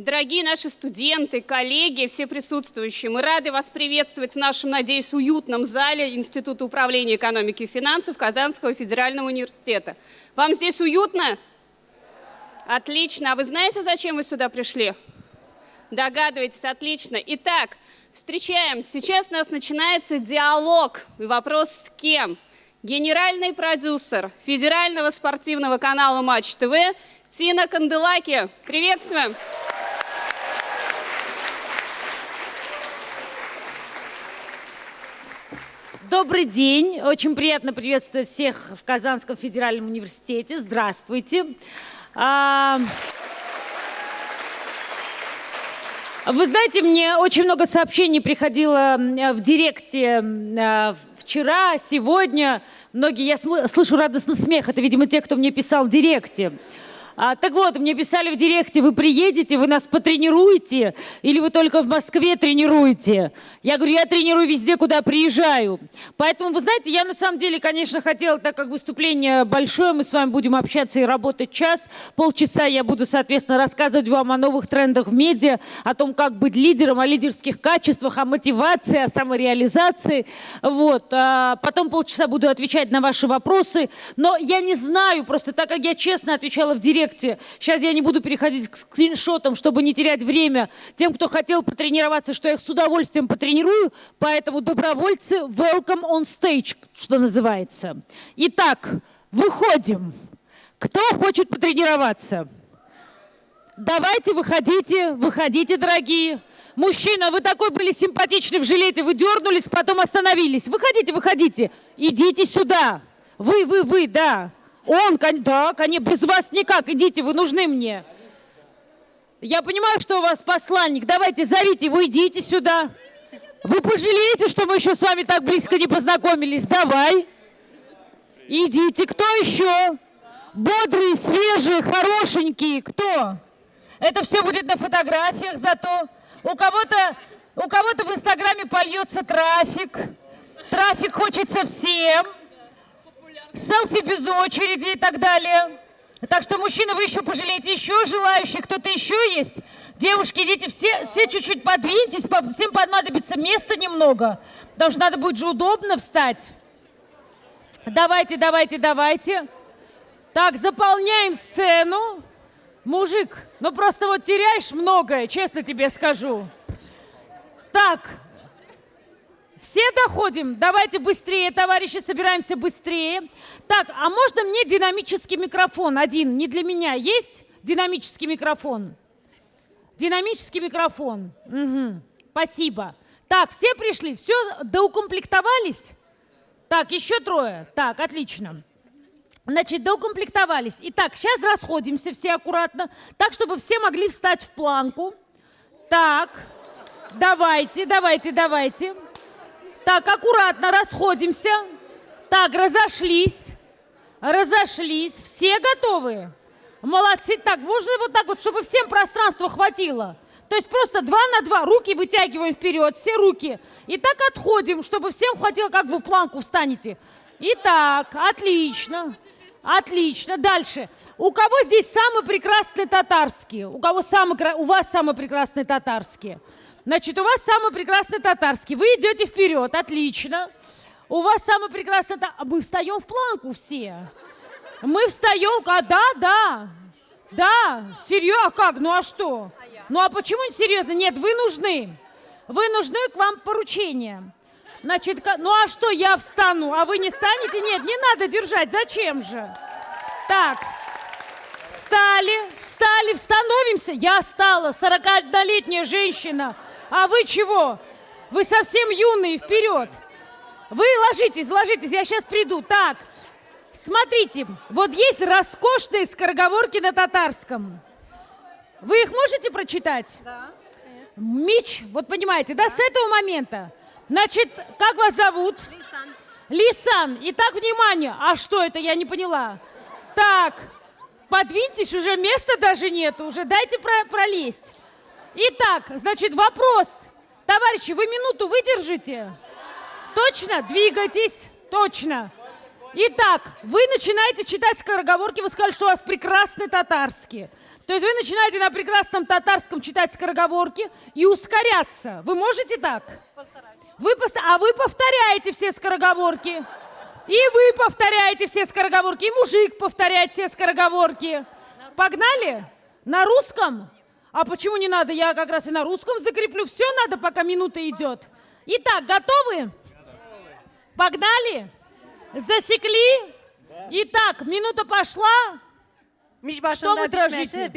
Дорогие наши студенты, коллеги, все присутствующие, мы рады вас приветствовать в нашем, надеюсь, уютном зале Института управления экономики и финансов Казанского федерального университета. Вам здесь уютно? Отлично. А вы знаете, зачем вы сюда пришли? Догадываетесь, отлично. Итак, встречаем. Сейчас у нас начинается диалог. Вопрос с кем? Генеральный продюсер федерального спортивного канала Матч ТВ Тина Канделаки. Приветствуем. Добрый день. Очень приятно приветствовать всех в Казанском федеральном университете. Здравствуйте. А, вы знаете, мне очень много сообщений приходило в директе а, вчера, сегодня. Многие, я слышу радостный смех. Это, видимо, те, кто мне писал в директе. А, так вот, мне писали в директе, вы приедете, вы нас потренируете, или вы только в Москве тренируете? Я говорю, я тренирую везде, куда приезжаю. Поэтому, вы знаете, я на самом деле, конечно, хотела, так как выступление большое, мы с вами будем общаться и работать час, полчаса я буду, соответственно, рассказывать вам о новых трендах в медиа, о том, как быть лидером, о лидерских качествах, о мотивации, о самореализации. Вот. А потом полчаса буду отвечать на ваши вопросы. Но я не знаю, просто так как я честно отвечала в директ, проекте. Сейчас я не буду переходить к скриншотам, чтобы не терять время тем, кто хотел потренироваться, что я их с удовольствием потренирую. Поэтому добровольцы, welcome on stage, что называется. Итак, выходим. Кто хочет потренироваться? Давайте, выходите, выходите, дорогие. Мужчина, вы такой были симпатичный в жилете, вы дернулись, потом остановились. Выходите, выходите. Идите сюда. Вы, вы, вы, да. Он, да, конечно, без вас никак, идите, вы нужны мне. Я понимаю, что у вас посланник, давайте зовите его, идите сюда. Вы пожалеете, что мы еще с вами так близко не познакомились? Давай. Идите. Кто еще? Бодрые, свежие, хорошенькие. Кто? Это все будет на фотографиях зато. У кого-то у кого-то в Инстаграме польется трафик. Трафик хочется всем селфи без очереди и так далее. Так что, мужчины, вы еще пожалеете, еще желающих, кто-то еще есть? Девушки, идите, все, все чуть-чуть подвиньтесь, всем понадобится места немного, потому что надо будет же удобно встать. Давайте, давайте, давайте. Так, заполняем сцену. Мужик, ну просто вот теряешь многое, честно тебе скажу. Так, все доходим? Давайте быстрее, товарищи, собираемся быстрее. Так, а можно мне динамический микрофон один? Не для меня. Есть динамический микрофон? Динамический микрофон. Угу. Спасибо. Так, все пришли? Все доукомплектовались? Так, еще трое. Так, отлично. Значит, доукомплектовались. Итак, сейчас расходимся все аккуратно, так, чтобы все могли встать в планку. Так, давайте, давайте, давайте. Так, аккуратно расходимся. Так, разошлись. Разошлись. Все готовы? Молодцы. Так, можно вот так вот, чтобы всем пространства хватило? То есть просто два на два. Руки вытягиваем вперед, все руки. И так отходим, чтобы всем хватило, как вы в планку встанете. Итак, отлично. Отлично. Дальше. У кого здесь самый прекрасный татарский? У кого самый, у вас самый прекрасный татарский? Значит, у вас самый прекрасный татарский. Вы идете вперед, отлично. У вас самый прекрасный... А мы встаем в планку все. Мы встаем, а да, да. Да, серьезно, а как? Ну а что? Ну а почему не серьезно? Нет, вы нужны. Вы нужны к вам поручения. Значит, ну а что, я встану, а вы не станете? Нет, не надо держать, зачем же? Так, встали, встали, становимся. Я стала, 41-летняя женщина. А вы чего? Вы совсем юные, вперед. Вы ложитесь, ложитесь, я сейчас приду. Так, смотрите, вот есть роскошные скороговорки на татарском. Вы их можете прочитать? Да, конечно. Мич, вот понимаете, да, да с этого момента. Значит, как вас зовут? Лисан. Лисан. Итак, внимание. А что это, я не поняла. Так, подвиньтесь, уже места даже нет, уже дайте про пролезть. Итак, значит, вопрос. Товарищи, вы минуту выдержите? Точно? Двигайтесь. Точно. Итак, вы начинаете читать скороговорки, вы сказали, что у вас прекрасный татарский. То есть вы начинаете на прекрасном татарском читать скороговорки и ускоряться. Вы можете так? Вы пост... А вы повторяете все скороговорки. И вы повторяете все скороговорки, и мужик повторяет все скороговорки. Погнали? На русском? А почему не надо? Я как раз и на русском закреплю. Все надо, пока минута идет. Итак, готовы? Погнали? Засекли? Итак, минута пошла. Что вы дрожите?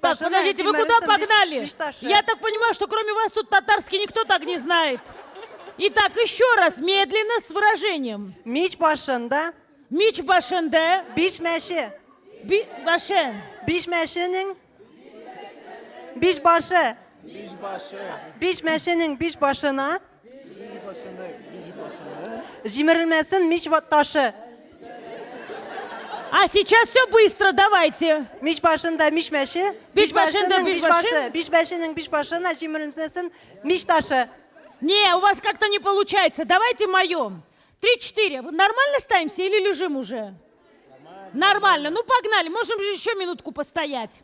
Так, подождите, вы куда погнали? Я так понимаю, что кроме вас тут татарский никто так не знает. Итак, еще раз, медленно, с выражением. Miç başında Мич башенде, pişmesi, би, башен. Pişmesinin piş başı, pişmesinin piş başına, cimrilmesin miç va- taşı. А сейчас все быстро, давайте. Başında mişmeşi, Piş başında başının piş piş başı. başı, pişmesinin piş başına cimrilmesin miç taşı. Не, у вас как-то не получается. Давайте моем. Три-четыре. Нормально ставимся или лежим уже? Нормально. Ну, погнали. Можем же еще минутку постоять.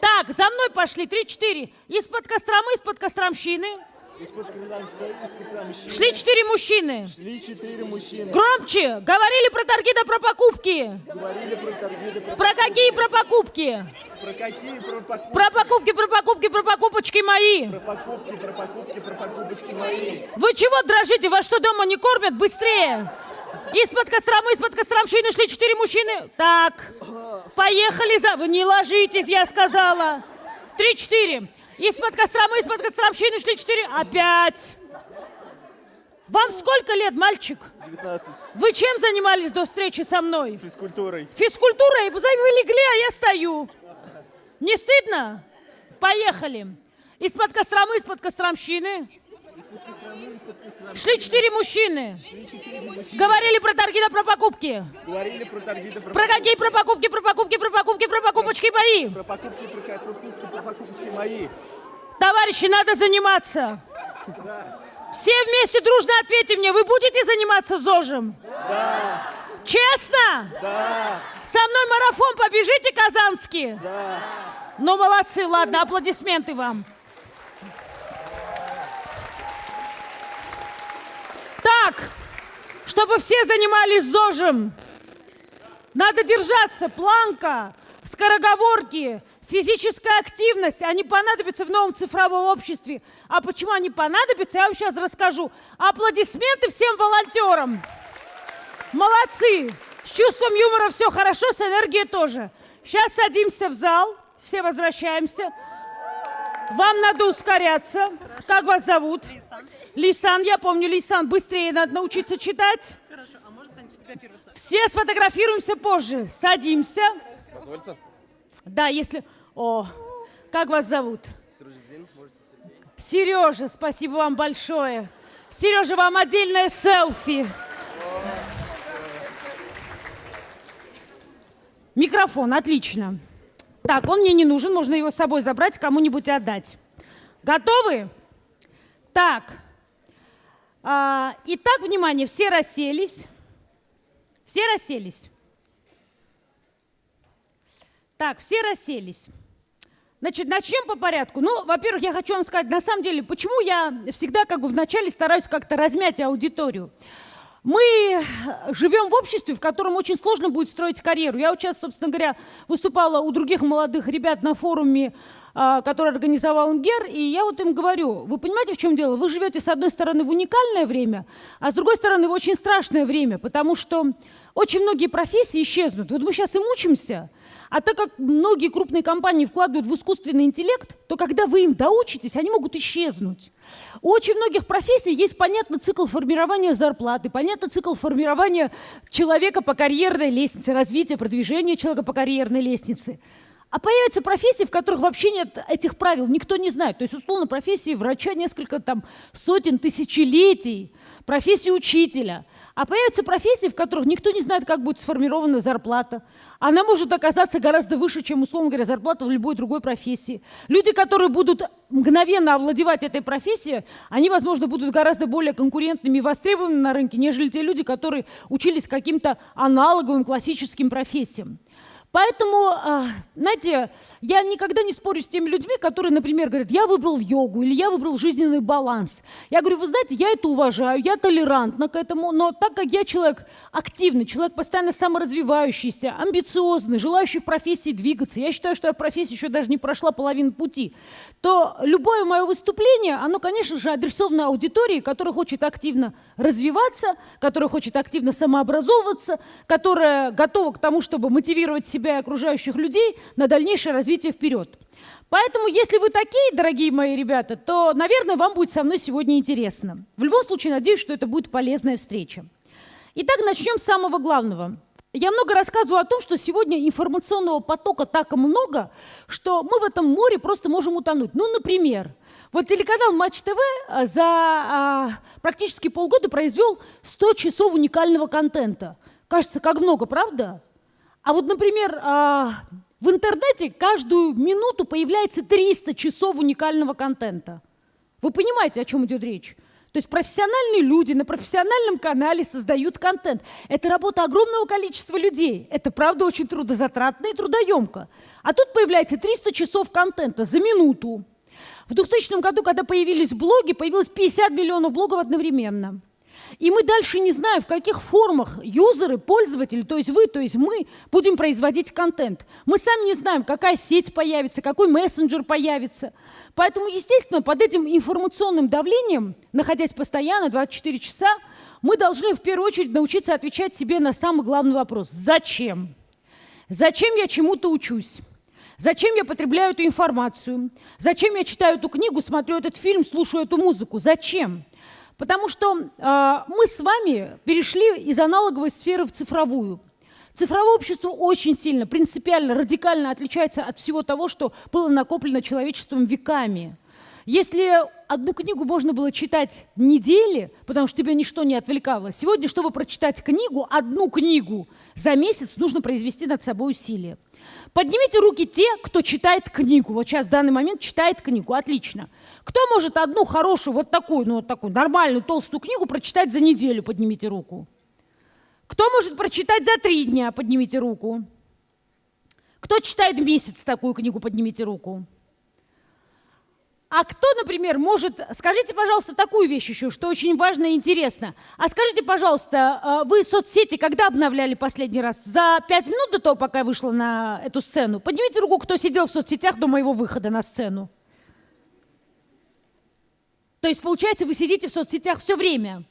Так, за мной пошли. Три-четыре. Из-под Костромы, из-под Костромщины. Из-под Крамщины Шли четыре мужчины. шли четыре мужчины. Громче. Говорили про торги да про покупки. Говорили про торги, да про, Про какие про покупки? про какие, про покупки, Про покупки, про покупки, про покупочки мои. про покупки, про покупки, про покупочки мои. Вы чего дрожите? Вас что, дома не кормят? Быстрее! Из-под Костромы, из-под Костромщины шли четыре мужчины. Так, поехали за... Вы не ложитесь, я сказала. Три-четыре. Из-под Костромы, из-под Костромщины шли четыре. Опять. Вам сколько лет, мальчик? 19. Вы чем занимались до встречи со мной? Физкультурой. Физкультурой? Вы вы легли, а я стою. Не стыдно? Поехали. Из-под Костромы, из-под Костромщины. Шли четыре мужчины. Говорили про торги да про покупки. Говорили про торги, да про, Про какие про покупки, про покупки, про покупки, про покупочки мои. про покупки, про покупки, про покупочки мои. Товарищи, надо заниматься. Все вместе дружно ответьте мне, вы будете заниматься ЗОЖем? Да, Честно? да, Со мной марафон побежите, казанские? да. Ну, молодцы, ладно, аплодисменты вам. Так, чтобы все занимались ЗОЖем, надо держаться, планка, скороговорки, физическая активность, они понадобятся в новом цифровом обществе. А почему они понадобятся, я вам сейчас расскажу. Аплодисменты всем волонтерам. Молодцы! С чувством юмора все хорошо, с энергией тоже. Сейчас садимся в зал, все возвращаемся. Вам надо ускоряться. Как вас зовут? Лисан, я помню, Лисан, быстрее надо научиться читать. Все сфотографируемся позже. Садимся. Позвольте. Да, если... О, как вас зовут? Сережа, спасибо вам большое. Сережа, вам отдельное селфи. Микрофон, отлично. Так, он мне не нужен, можно его с собой забрать, кому-нибудь отдать. Готовы? Так. А, итак, внимание, все расселись. Все расселись. Так, все расселись. Значит, начнем по порядку. Ну, во-первых, я хочу вам сказать, на самом деле, почему я всегда как бы вначале стараюсь как-то размять аудиторию. Мы живем в обществе, в котором очень сложно будет строить карьеру. Я вот сейчас, собственно говоря, выступала у других молодых ребят на форуме, а, который организовал УНГЕР, и я вот им говорю, вы понимаете, в чем дело? Вы живете, с одной стороны, в уникальное время, а с другой стороны, в очень страшное время, потому что очень многие профессии исчезнут. Вот мы сейчас и мучимся, а так как многие крупные компании вкладывают в искусственный интеллект, то когда вы им доучитесь, они могут исчезнуть. У очень многих профессий есть понятный цикл формирования зарплаты, понятный цикл формирования человека по карьерной лестнице, развития, продвижения человека по карьерной лестнице. А появятся профессии, в которых вообще нет этих правил, никто не знает. То есть, условно, профессии врача несколько там сотен, тысячелетий, профессии учителя. А появятся профессии, в которых никто не знает, как будет сформирована зарплата. Она может оказаться гораздо выше, чем, условно говоря, зарплата в любой другой профессии. Люди, которые будут мгновенно овладевать этой профессией, они, возможно, будут гораздо более конкурентными и востребованными на рынке, нежели те люди, которые учились каким-то аналоговым классическим профессиям. Поэтому, а, знаете, я никогда не спорю с теми людьми, которые, например, говорят, я выбрал йогу или я выбрал жизненный баланс. Я говорю, вы знаете, я это уважаю, я толерантна к этому, но так как я человек активный, человек постоянно саморазвивающийся, амбициозный, желающий в профессии двигаться, я считаю, что я в профессии еще даже не прошла половину пути, то любое мое выступление, оно, конечно же, адресовано аудитории, которая хочет активно развиваться, которая хочет активно самообразовываться, которая готова к тому, чтобы мотивировать себя себя и окружающих людей на дальнейшее развитие вперед. Поэтому, если вы такие, дорогие мои ребята, то, наверное, вам будет со мной сегодня интересно. В любом случае, надеюсь, что это будет полезная встреча. Итак, начнем с самого главного. Я много рассказываю о том, что сегодня информационного потока так много, что мы в этом море просто можем утонуть. Ну, например, вот телеканал Матч ТВ а, за а, практически полгода произвел 100 часов уникального контента. Кажется, как много, правда? А вот, например, а, в интернете каждую минуту появляется 300 часов уникального контента. Вы понимаете, о чем идет речь? То есть профессиональные люди на профессиональном канале создают контент. Это работа огромного количества людей. Это, правда, очень трудозатратно и трудоемко. А тут появляется 300 часов контента за минуту. В 2000 году, когда появились блоги, появилось 50 миллионов блогов одновременно. И мы дальше не знаем, в каких формах юзеры, пользователи, то есть вы, то есть мы, будем производить контент. Мы сами не знаем, какая сеть появится, какой мессенджер появится. Поэтому, естественно, под этим информационным давлением, находясь постоянно 24 часа, мы должны в первую очередь научиться отвечать себе на самый главный вопрос. Зачем? Зачем я чему-то учусь? Зачем я потребляю эту информацию? Зачем я читаю эту книгу, смотрю этот фильм, слушаю эту музыку? Зачем? Потому что э, мы с вами перешли из аналоговой сферы в цифровую. Цифровое общество очень сильно, принципиально, радикально отличается от всего того, что было накоплено человечеством веками. Если одну книгу можно было читать недели, потому что тебя ничто не отвлекало, сегодня, чтобы прочитать книгу, одну книгу за месяц, нужно произвести над собой усилия. Поднимите руки те, кто читает книгу. Вот сейчас в данный момент читает книгу. Отлично. Кто может одну хорошую, вот такую, ну вот такую нормальную толстую книгу прочитать за неделю? Поднимите руку. Кто может прочитать за три дня? Поднимите руку. Кто читает месяц такую книгу? Поднимите руку. А кто, например, может... Скажите, пожалуйста, такую вещь еще, что очень важно и интересно. А скажите, пожалуйста, а, вы соцсети когда обновляли последний раз? За пять минут до того, пока я вышла на эту сцену? Поднимите руку, кто сидел в соцсетях до моего выхода на сцену. То есть, получается, вы сидите в соцсетях все время.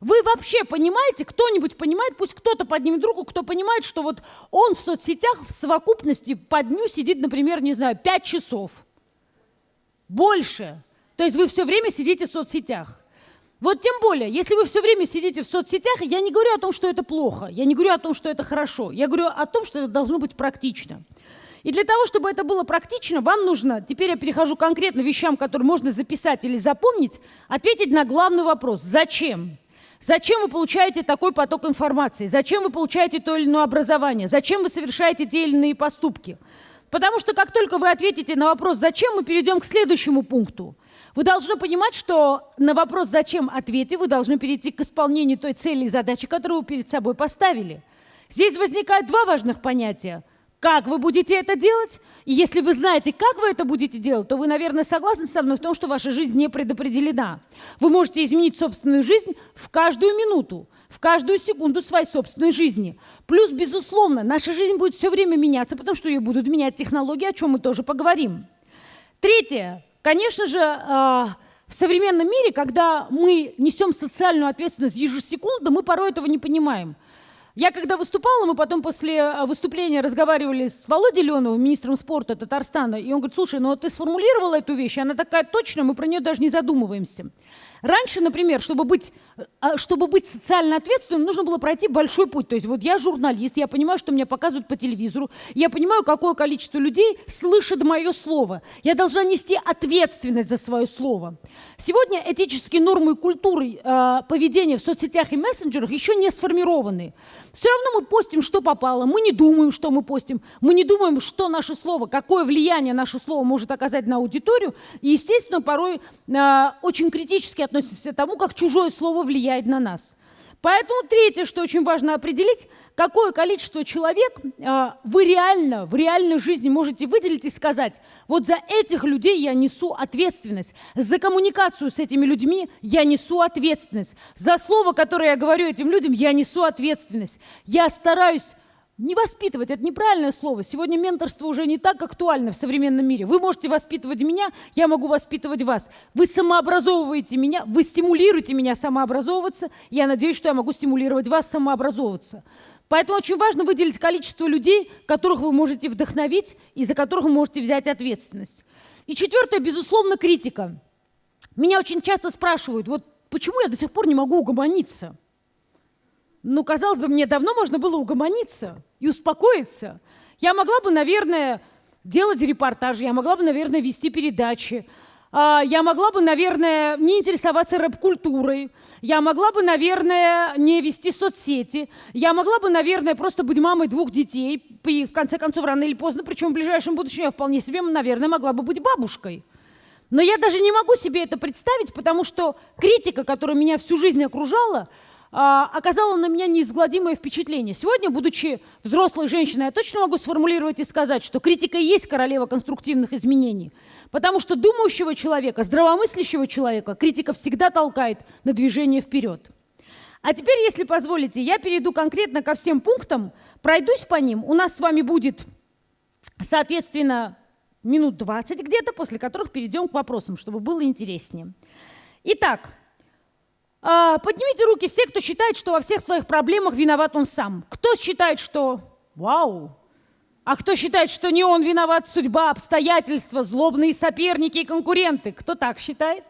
Вы вообще понимаете, кто-нибудь понимает, пусть кто-то поднимет руку, кто понимает, что вот он в соцсетях в совокупности по дню сидит, например, не знаю, пять часов – больше. То есть вы все время сидите в соцсетях. Вот тем более, если вы все время сидите в соцсетях, я не говорю о том, что это плохо, я не говорю о том, что это хорошо, я говорю о том, что это должно быть практично. И для того, чтобы это было практично, вам нужно, теперь я перехожу конкретно вещам, которые можно записать или запомнить, ответить на главный вопрос. Зачем? Зачем вы получаете такой поток информации? Зачем вы получаете то или иное образование? Зачем вы совершаете те или иные поступки? Потому что как только вы ответите на вопрос «зачем?», мы перейдем к следующему пункту. Вы должны понимать, что на вопрос «зачем?» ответе вы должны перейти к исполнению той цели и задачи, которую вы перед собой поставили. Здесь возникают два важных понятия. Как вы будете это делать? И если вы знаете, как вы это будете делать, то вы, наверное, согласны со мной в том, что ваша жизнь не предопределена. Вы можете изменить собственную жизнь в каждую минуту, в каждую секунду своей собственной жизни. Плюс, безусловно, наша жизнь будет все время меняться, потому что ее будут менять технологии, о чем мы тоже поговорим. Третье. Конечно же, а, в современном мире, когда мы несем социальную ответственность ежесекундно, мы порой этого не понимаем. Я когда выступала, мы потом после а, выступления разговаривали с Володей Леновым, министром спорта Татарстана, и он говорит, слушай, ну ты сформулировала эту вещь, она такая точная, мы про нее даже не задумываемся. Раньше, например, чтобы быть, а, чтобы быть социально ответственным, нужно было пройти большой путь. То есть вот я журналист, я понимаю, что меня показывают по телевизору, я понимаю, какое количество людей слышит мое слово. Я должна нести ответственность за свое слово. Сегодня этические нормы и культуры э, поведения в соцсетях и мессенджерах еще не сформированы. Все равно мы постим, что попало, мы не думаем, что мы постим, мы не думаем, что наше слово, какое влияние наше слово может оказать на аудиторию. И, естественно, порой э, очень критически относимся к тому, как чужое слово влияет на нас. Поэтому третье, что очень важно определить, какое количество человек э, вы реально, в реальной жизни можете выделить и сказать, вот за этих людей я несу ответственность, за коммуникацию с этими людьми я несу ответственность, за слово, которое я говорю этим людям, я несу ответственность. Я стараюсь не воспитывать, это неправильное слово. Сегодня менторство уже не так актуально в современном мире. Вы можете воспитывать меня, я могу воспитывать вас. Вы самообразовываете меня, вы стимулируете меня самообразовываться. Я надеюсь, что я могу стимулировать вас самообразовываться. Поэтому очень важно выделить количество людей, которых вы можете вдохновить и за которых вы можете взять ответственность. И четвертое, безусловно, критика. Меня очень часто спрашивают, вот почему я до сих пор не могу угомониться? Ну, казалось бы, мне давно можно было угомониться и успокоиться. Я могла бы, наверное, делать репортажи, я могла бы, наверное, вести передачи, а, я могла бы, наверное, не интересоваться рэп-культурой, я могла бы, наверное, не вести соцсети, я могла бы, наверное, просто быть мамой двух детей, и в конце концов, рано или поздно, причем в ближайшем будущем я вполне себе, наверное, могла бы быть бабушкой. Но я даже не могу себе это представить, потому что критика, которая меня всю жизнь окружала, оказала на меня неизгладимое впечатление. Сегодня, будучи взрослой женщиной, я точно могу сформулировать и сказать, что критика есть королева конструктивных изменений. Потому что думающего человека, здравомыслящего человека критика всегда толкает на движение вперед. А теперь, если позволите, я перейду конкретно ко всем пунктам, пройдусь по ним. У нас с вами будет, соответственно, минут 20 где-то, после которых перейдем к вопросам, чтобы было интереснее. Итак, а, поднимите руки все, кто считает, что во всех своих проблемах виноват он сам. Кто считает, что вау, а кто считает, что не он виноват, судьба, обстоятельства, злобные соперники и конкуренты? Кто так считает?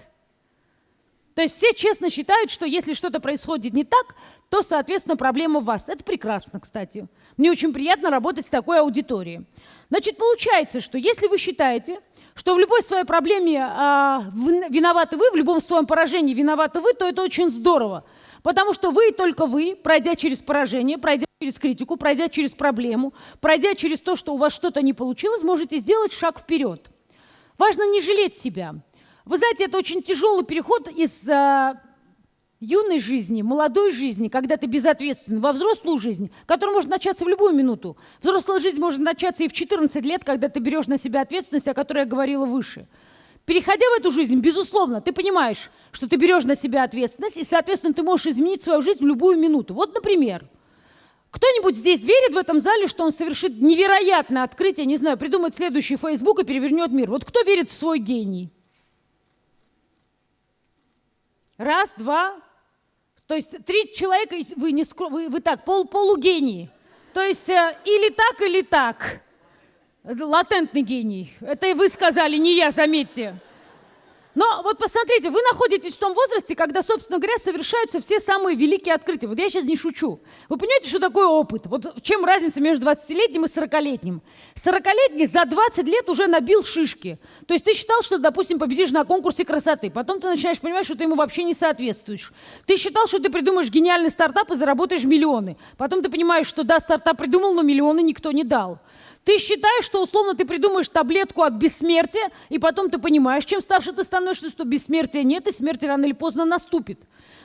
То есть все честно считают, что если что-то происходит не так, то, соответственно, проблема в вас. Это прекрасно, кстати. Мне очень приятно работать с такой аудиторией. Значит, получается, что если вы считаете, что в любой своей проблеме а, виноваты вы, в любом своем поражении виноваты вы, то это очень здорово. Потому что вы и только вы, пройдя через поражение, пройдя через критику, пройдя через проблему, пройдя через то, что у вас что-то не получилось, можете сделать шаг вперед. Важно не жалеть себя. Вы знаете, это очень тяжелый переход из а, юной жизни, молодой жизни, когда ты безответственен, во взрослую жизнь, которая может начаться в любую минуту. Взрослая жизнь может начаться и в 14 лет, когда ты берешь на себя ответственность, о которой я говорила выше. Переходя в эту жизнь, безусловно, ты понимаешь, что ты берешь на себя ответственность, и, соответственно, ты можешь изменить свою жизнь в любую минуту. Вот, например, кто-нибудь здесь верит в этом зале, что он совершит невероятное открытие, не знаю, придумает следующий Facebook и перевернет мир? Вот кто верит в свой гений? Раз, два, то есть три человека, вы, не, вы, вы так, пол, полугении. То есть э, или так, или так. Латентный гений. Это и вы сказали, не я, заметьте. Но вот посмотрите, вы находитесь в том возрасте, когда, собственно говоря, совершаются все самые великие открытия. Вот я сейчас не шучу. Вы понимаете, что такое опыт? Вот чем разница между 20-летним и 40-летним? 40-летний за 20 лет уже набил шишки. То есть ты считал, что, допустим, победишь на конкурсе красоты. Потом ты начинаешь понимать, что ты ему вообще не соответствуешь. Ты считал, что ты придумаешь гениальный стартап и заработаешь миллионы. Потом ты понимаешь, что да, стартап придумал, но миллионы никто не дал. Ты считаешь, что условно ты придумаешь таблетку от бессмертия, и потом ты понимаешь, чем старше ты становишься, что бессмертия нет, и смерть рано или поздно наступит.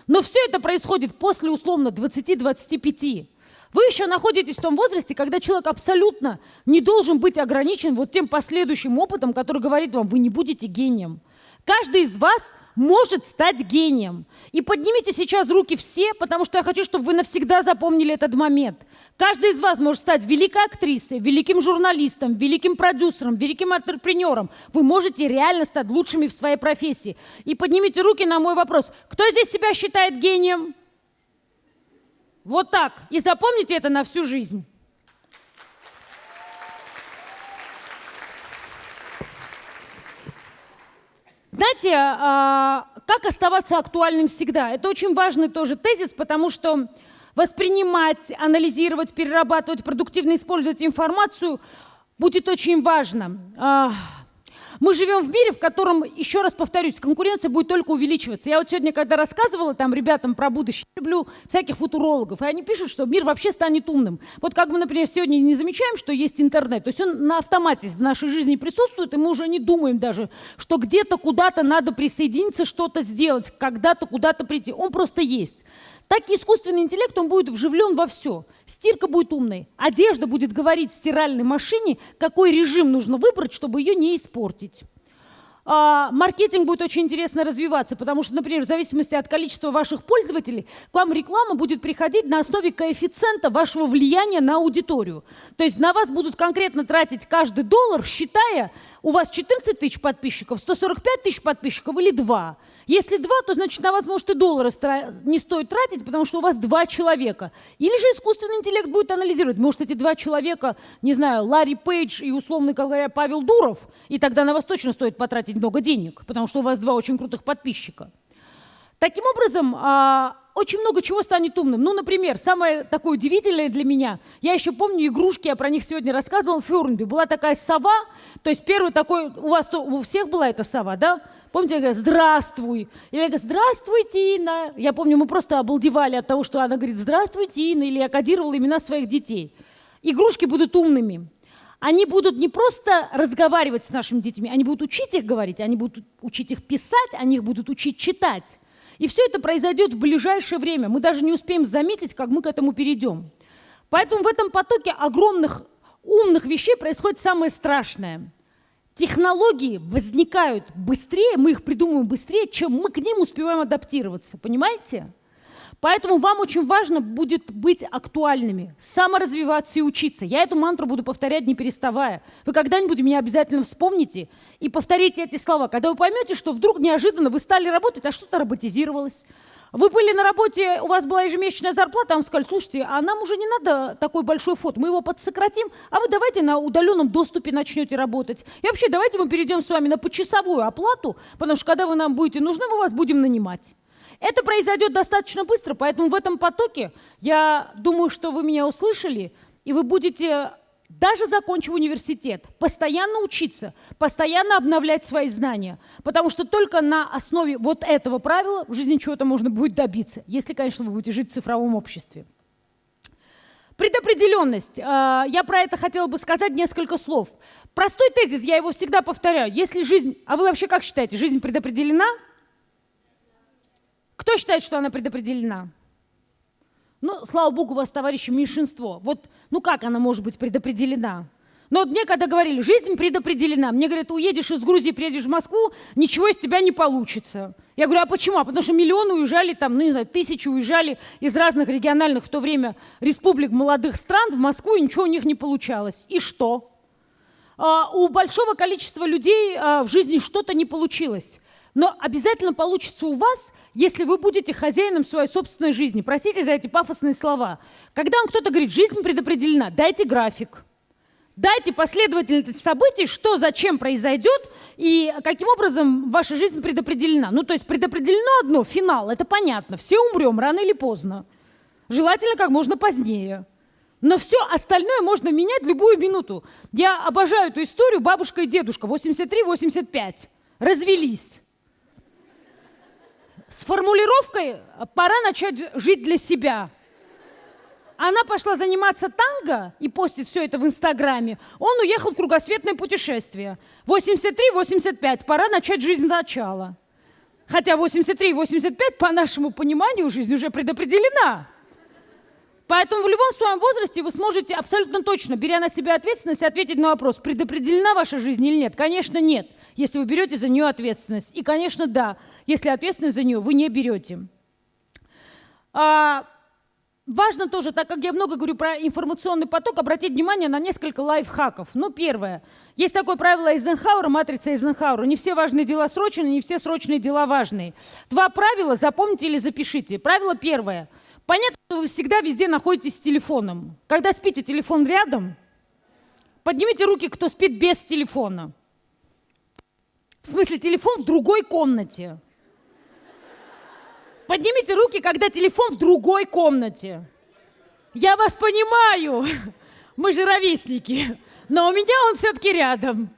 Но все это происходит после условно 20-25. Вы еще находитесь в том возрасте, когда человек абсолютно не должен быть ограничен вот тем последующим опытом, который говорит вам, вы не будете гением. Каждый из вас может стать гением. И поднимите сейчас руки все, потому что я хочу, чтобы вы навсегда запомнили этот момент. Каждый из вас может стать великой актрисой, великим журналистом, великим продюсером, великим интерпренером. Вы можете реально стать лучшими в своей профессии. И поднимите руки на мой вопрос. Кто здесь себя считает гением? Вот так. И запомните это на всю жизнь. Знаете, а, как оставаться актуальным всегда? Это очень важный тоже тезис, потому что воспринимать, анализировать, перерабатывать, продуктивно использовать информацию будет очень важно. А, мы живем в мире, в котором, еще раз повторюсь, конкуренция будет только увеличиваться. Я вот сегодня, когда рассказывала там ребятам про будущее, люблю всяких футурологов, и они пишут, что мир вообще станет умным. Вот как мы, например, сегодня не замечаем, что есть интернет, то есть он на автомате в нашей жизни присутствует, и мы уже не думаем даже, что где-то куда-то надо присоединиться, что-то сделать, когда-то куда-то прийти. Он просто есть. Так и искусственный интеллект, он будет вживлен во все. Стирка будет умной, одежда будет говорить стиральной машине, какой режим нужно выбрать, чтобы ее не испортить. А, маркетинг будет очень интересно развиваться, потому что, например, в зависимости от количества ваших пользователей, к вам реклама будет приходить на основе коэффициента вашего влияния на аудиторию. То есть на вас будут конкретно тратить каждый доллар, считая, у вас 14 тысяч подписчиков, 145 тысяч подписчиков или 2. Если два, то значит на вас может и доллара не стоит тратить, потому что у вас два человека. Или же искусственный интеллект будет анализировать, может эти два человека, не знаю, Ларри Пейдж и условно говоря Павел Дуров, и тогда на вас точно стоит потратить много денег, потому что у вас два очень крутых подписчика. Таким образом, а, очень много чего станет умным. Ну, например, самое такое удивительное для меня, я еще помню игрушки, я про них сегодня рассказывала, в Фюрнби была такая сова, то есть первый такой, у вас у всех была эта сова, да? Помните, я говорю, здравствуй. Я говорю, здравствуй, Тина. Я помню, мы просто обалдевали от того, что она говорит, здравствуй, Тина, или я кодировала имена своих детей. Игрушки будут умными. Они будут не просто разговаривать с нашими детьми, они будут учить их говорить, они будут учить их писать, они их будут учить читать. И все это произойдет в ближайшее время. Мы даже не успеем заметить, как мы к этому перейдем. Поэтому в этом потоке огромных умных вещей происходит самое страшное – технологии возникают быстрее, мы их придумываем быстрее, чем мы к ним успеваем адаптироваться. Понимаете? Поэтому вам очень важно будет быть актуальными, саморазвиваться и учиться. Я эту мантру буду повторять не переставая. Вы когда-нибудь меня обязательно вспомните и повторите эти слова. Когда вы поймете, что вдруг неожиданно вы стали работать, а что-то роботизировалось, вы были на работе, у вас была ежемесячная зарплата, а вам сказали, слушайте, а нам уже не надо такой большой фот, мы его подсократим, а вы давайте на удаленном доступе начнете работать. И вообще давайте мы перейдем с вами на почасовую оплату, потому что когда вы нам будете нужны, мы вас будем нанимать. Это произойдет достаточно быстро, поэтому в этом потоке я думаю, что вы меня услышали, и вы будете даже закончив университет, постоянно учиться, постоянно обновлять свои знания, потому что только на основе вот этого правила в жизни чего-то можно будет добиться, если, конечно, вы будете жить в цифровом обществе. Предопределенность. А, я про это хотела бы сказать несколько слов. Простой тезис, я его всегда повторяю. Если жизнь... А вы вообще как считаете, жизнь предопределена? Кто считает, что она предопределена? Ну, слава богу, у вас, товарищи, меньшинство. Вот, ну как она может быть предопределена? Но вот мне когда говорили, жизнь предопределена, мне говорят, уедешь из Грузии, приедешь в Москву, ничего из тебя не получится. Я говорю, а почему? А потому что миллионы уезжали, там, ну не знаю, тысячи уезжали из разных региональных в то время республик молодых стран в Москву, и ничего у них не получалось. И что? А, у большого количества людей а, в жизни что-то не получилось. Но обязательно получится у вас, если вы будете хозяином своей собственной жизни. Простите за эти пафосные слова. Когда вам кто-то говорит, жизнь предопределена, дайте график. Дайте последовательность событий, что зачем произойдет и каким образом ваша жизнь предопределена. Ну, то есть предопределено одно, финал, это понятно. Все умрем рано или поздно. Желательно как можно позднее. Но все остальное можно менять любую минуту. Я обожаю эту историю. Бабушка и дедушка, 83-85, развелись с формулировкой «пора начать жить для себя». Она пошла заниматься танго и постит все это в Инстаграме. Он уехал в кругосветное путешествие. 83-85, пора начать жизнь сначала. Хотя 83-85, по нашему пониманию, жизнь уже предопределена. Поэтому в любом своем возрасте вы сможете абсолютно точно, беря на себя ответственность, ответить на вопрос, предопределена ваша жизнь или нет. Конечно, нет, если вы берете за нее ответственность. И, конечно, да, если ответственность за нее вы не берете. А, важно тоже, так как я много говорю про информационный поток, обратить внимание на несколько лайфхаков. Ну, первое. Есть такое правило Эйзенхауэра, матрица Эйзенхауэра. Не все важные дела срочные, не все срочные дела важные. Два правила запомните или запишите. Правило первое. Понятно, что вы всегда везде находитесь с телефоном. Когда спите, телефон рядом. Поднимите руки, кто спит без телефона. В смысле, телефон в другой комнате. Поднимите руки, когда телефон в другой комнате. Я вас понимаю, мы же ровесники, но у меня он все-таки рядом.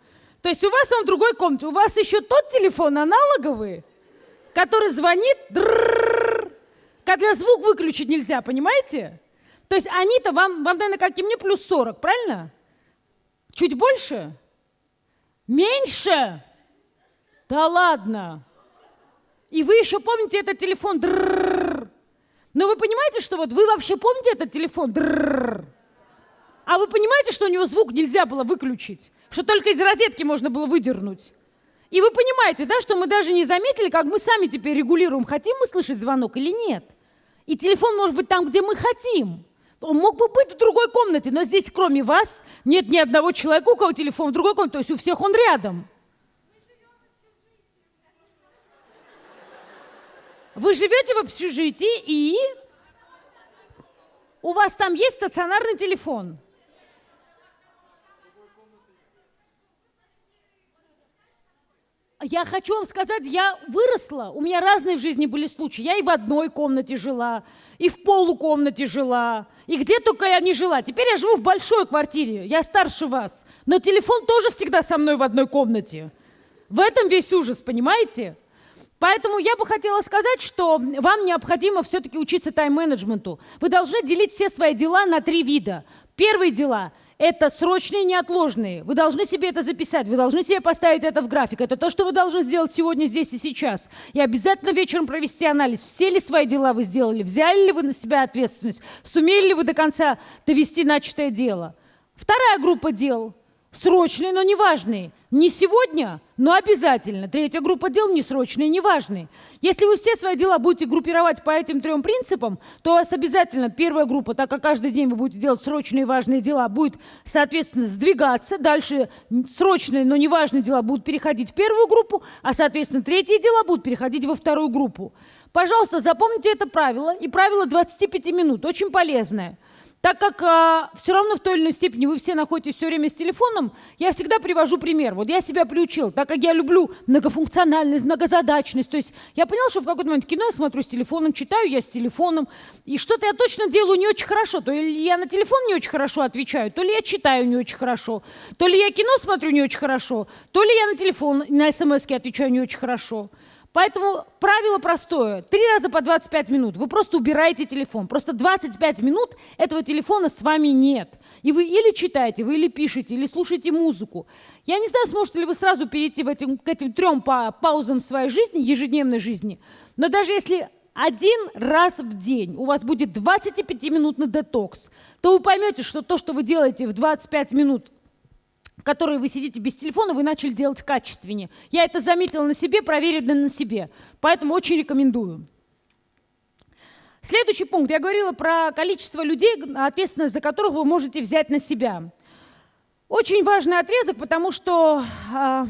То есть у вас он в другой комнате. У вас еще тот телефон аналоговый, который звонит, когда звук выключить нельзя, понимаете? То есть они-то вам, вам, наверное, как и мне, плюс 40, правильно? Чуть больше? Меньше? Да ладно. И вы еще помните этот телефон. Но вы понимаете, что вот вы вообще помните этот телефон? А вы понимаете, что у него звук нельзя было выключить? Что только из розетки можно было выдернуть? И вы понимаете, да, что мы даже не заметили, как мы сами теперь регулируем, хотим мы слышать звонок или нет. И телефон может быть там, где мы хотим. Он мог бы быть в другой комнате, но здесь, кроме вас, нет ни одного человека, у кого телефон в другой комнате, то есть у всех он рядом. Вы живете в общежитии и у вас там есть стационарный телефон. Я хочу вам сказать, я выросла, у меня разные в жизни были случаи. Я и в одной комнате жила, и в полукомнате жила, и где только я не жила. Теперь я живу в большой квартире, я старше вас. Но телефон тоже всегда со мной в одной комнате. В этом весь ужас, понимаете? Поэтому я бы хотела сказать, что вам необходимо все-таки учиться тайм-менеджменту. Вы должны делить все свои дела на три вида. Первые дела – это срочные неотложные. Вы должны себе это записать, вы должны себе поставить это в график. Это то, что вы должны сделать сегодня, здесь и сейчас. И обязательно вечером провести анализ, все ли свои дела вы сделали, взяли ли вы на себя ответственность, сумели ли вы до конца довести начатое дело. Вторая группа дел – срочные, но неважные. Не сегодня, но обязательно. Третья группа дел несрочные, неважные. Если вы все свои дела будете группировать по этим трем принципам, то у вас обязательно первая группа, так как каждый день вы будете делать срочные и важные дела, будет, соответственно, сдвигаться. Дальше срочные, но неважные дела будут переходить в первую группу, а, соответственно, третьи дела будут переходить во вторую группу. Пожалуйста, запомните это правило и правило 25 минут, очень полезное. Так как а, все равно в той или иной степени вы все находитесь все время с телефоном, я всегда привожу пример. Вот я себя приучил, так как я люблю многофункциональность, многозадачность. То есть я понял, что в какой-то момент кино я смотрю с телефоном, читаю я с телефоном, и что-то я точно делаю не очень хорошо. То ли я на телефон не очень хорошо отвечаю, то ли я читаю не очень хорошо, то ли я кино смотрю не очень хорошо, то ли я на телефон, на смс отвечаю не очень хорошо. Поэтому правило простое. Три раза по 25 минут. Вы просто убираете телефон. Просто 25 минут этого телефона с вами нет. И вы или читаете, вы или пишете, или слушаете музыку. Я не знаю, сможете ли вы сразу перейти в этим, к этим трем па паузам в своей жизни, ежедневной жизни. Но даже если один раз в день у вас будет 25-минутный детокс, то вы поймете, что то, что вы делаете в 25 минут которые вы сидите без телефона, вы начали делать качественнее. Я это заметила на себе, проверено на себе. Поэтому очень рекомендую. Следующий пункт. Я говорила про количество людей, ответственность за которых вы можете взять на себя. Очень важный отрезок, потому что э,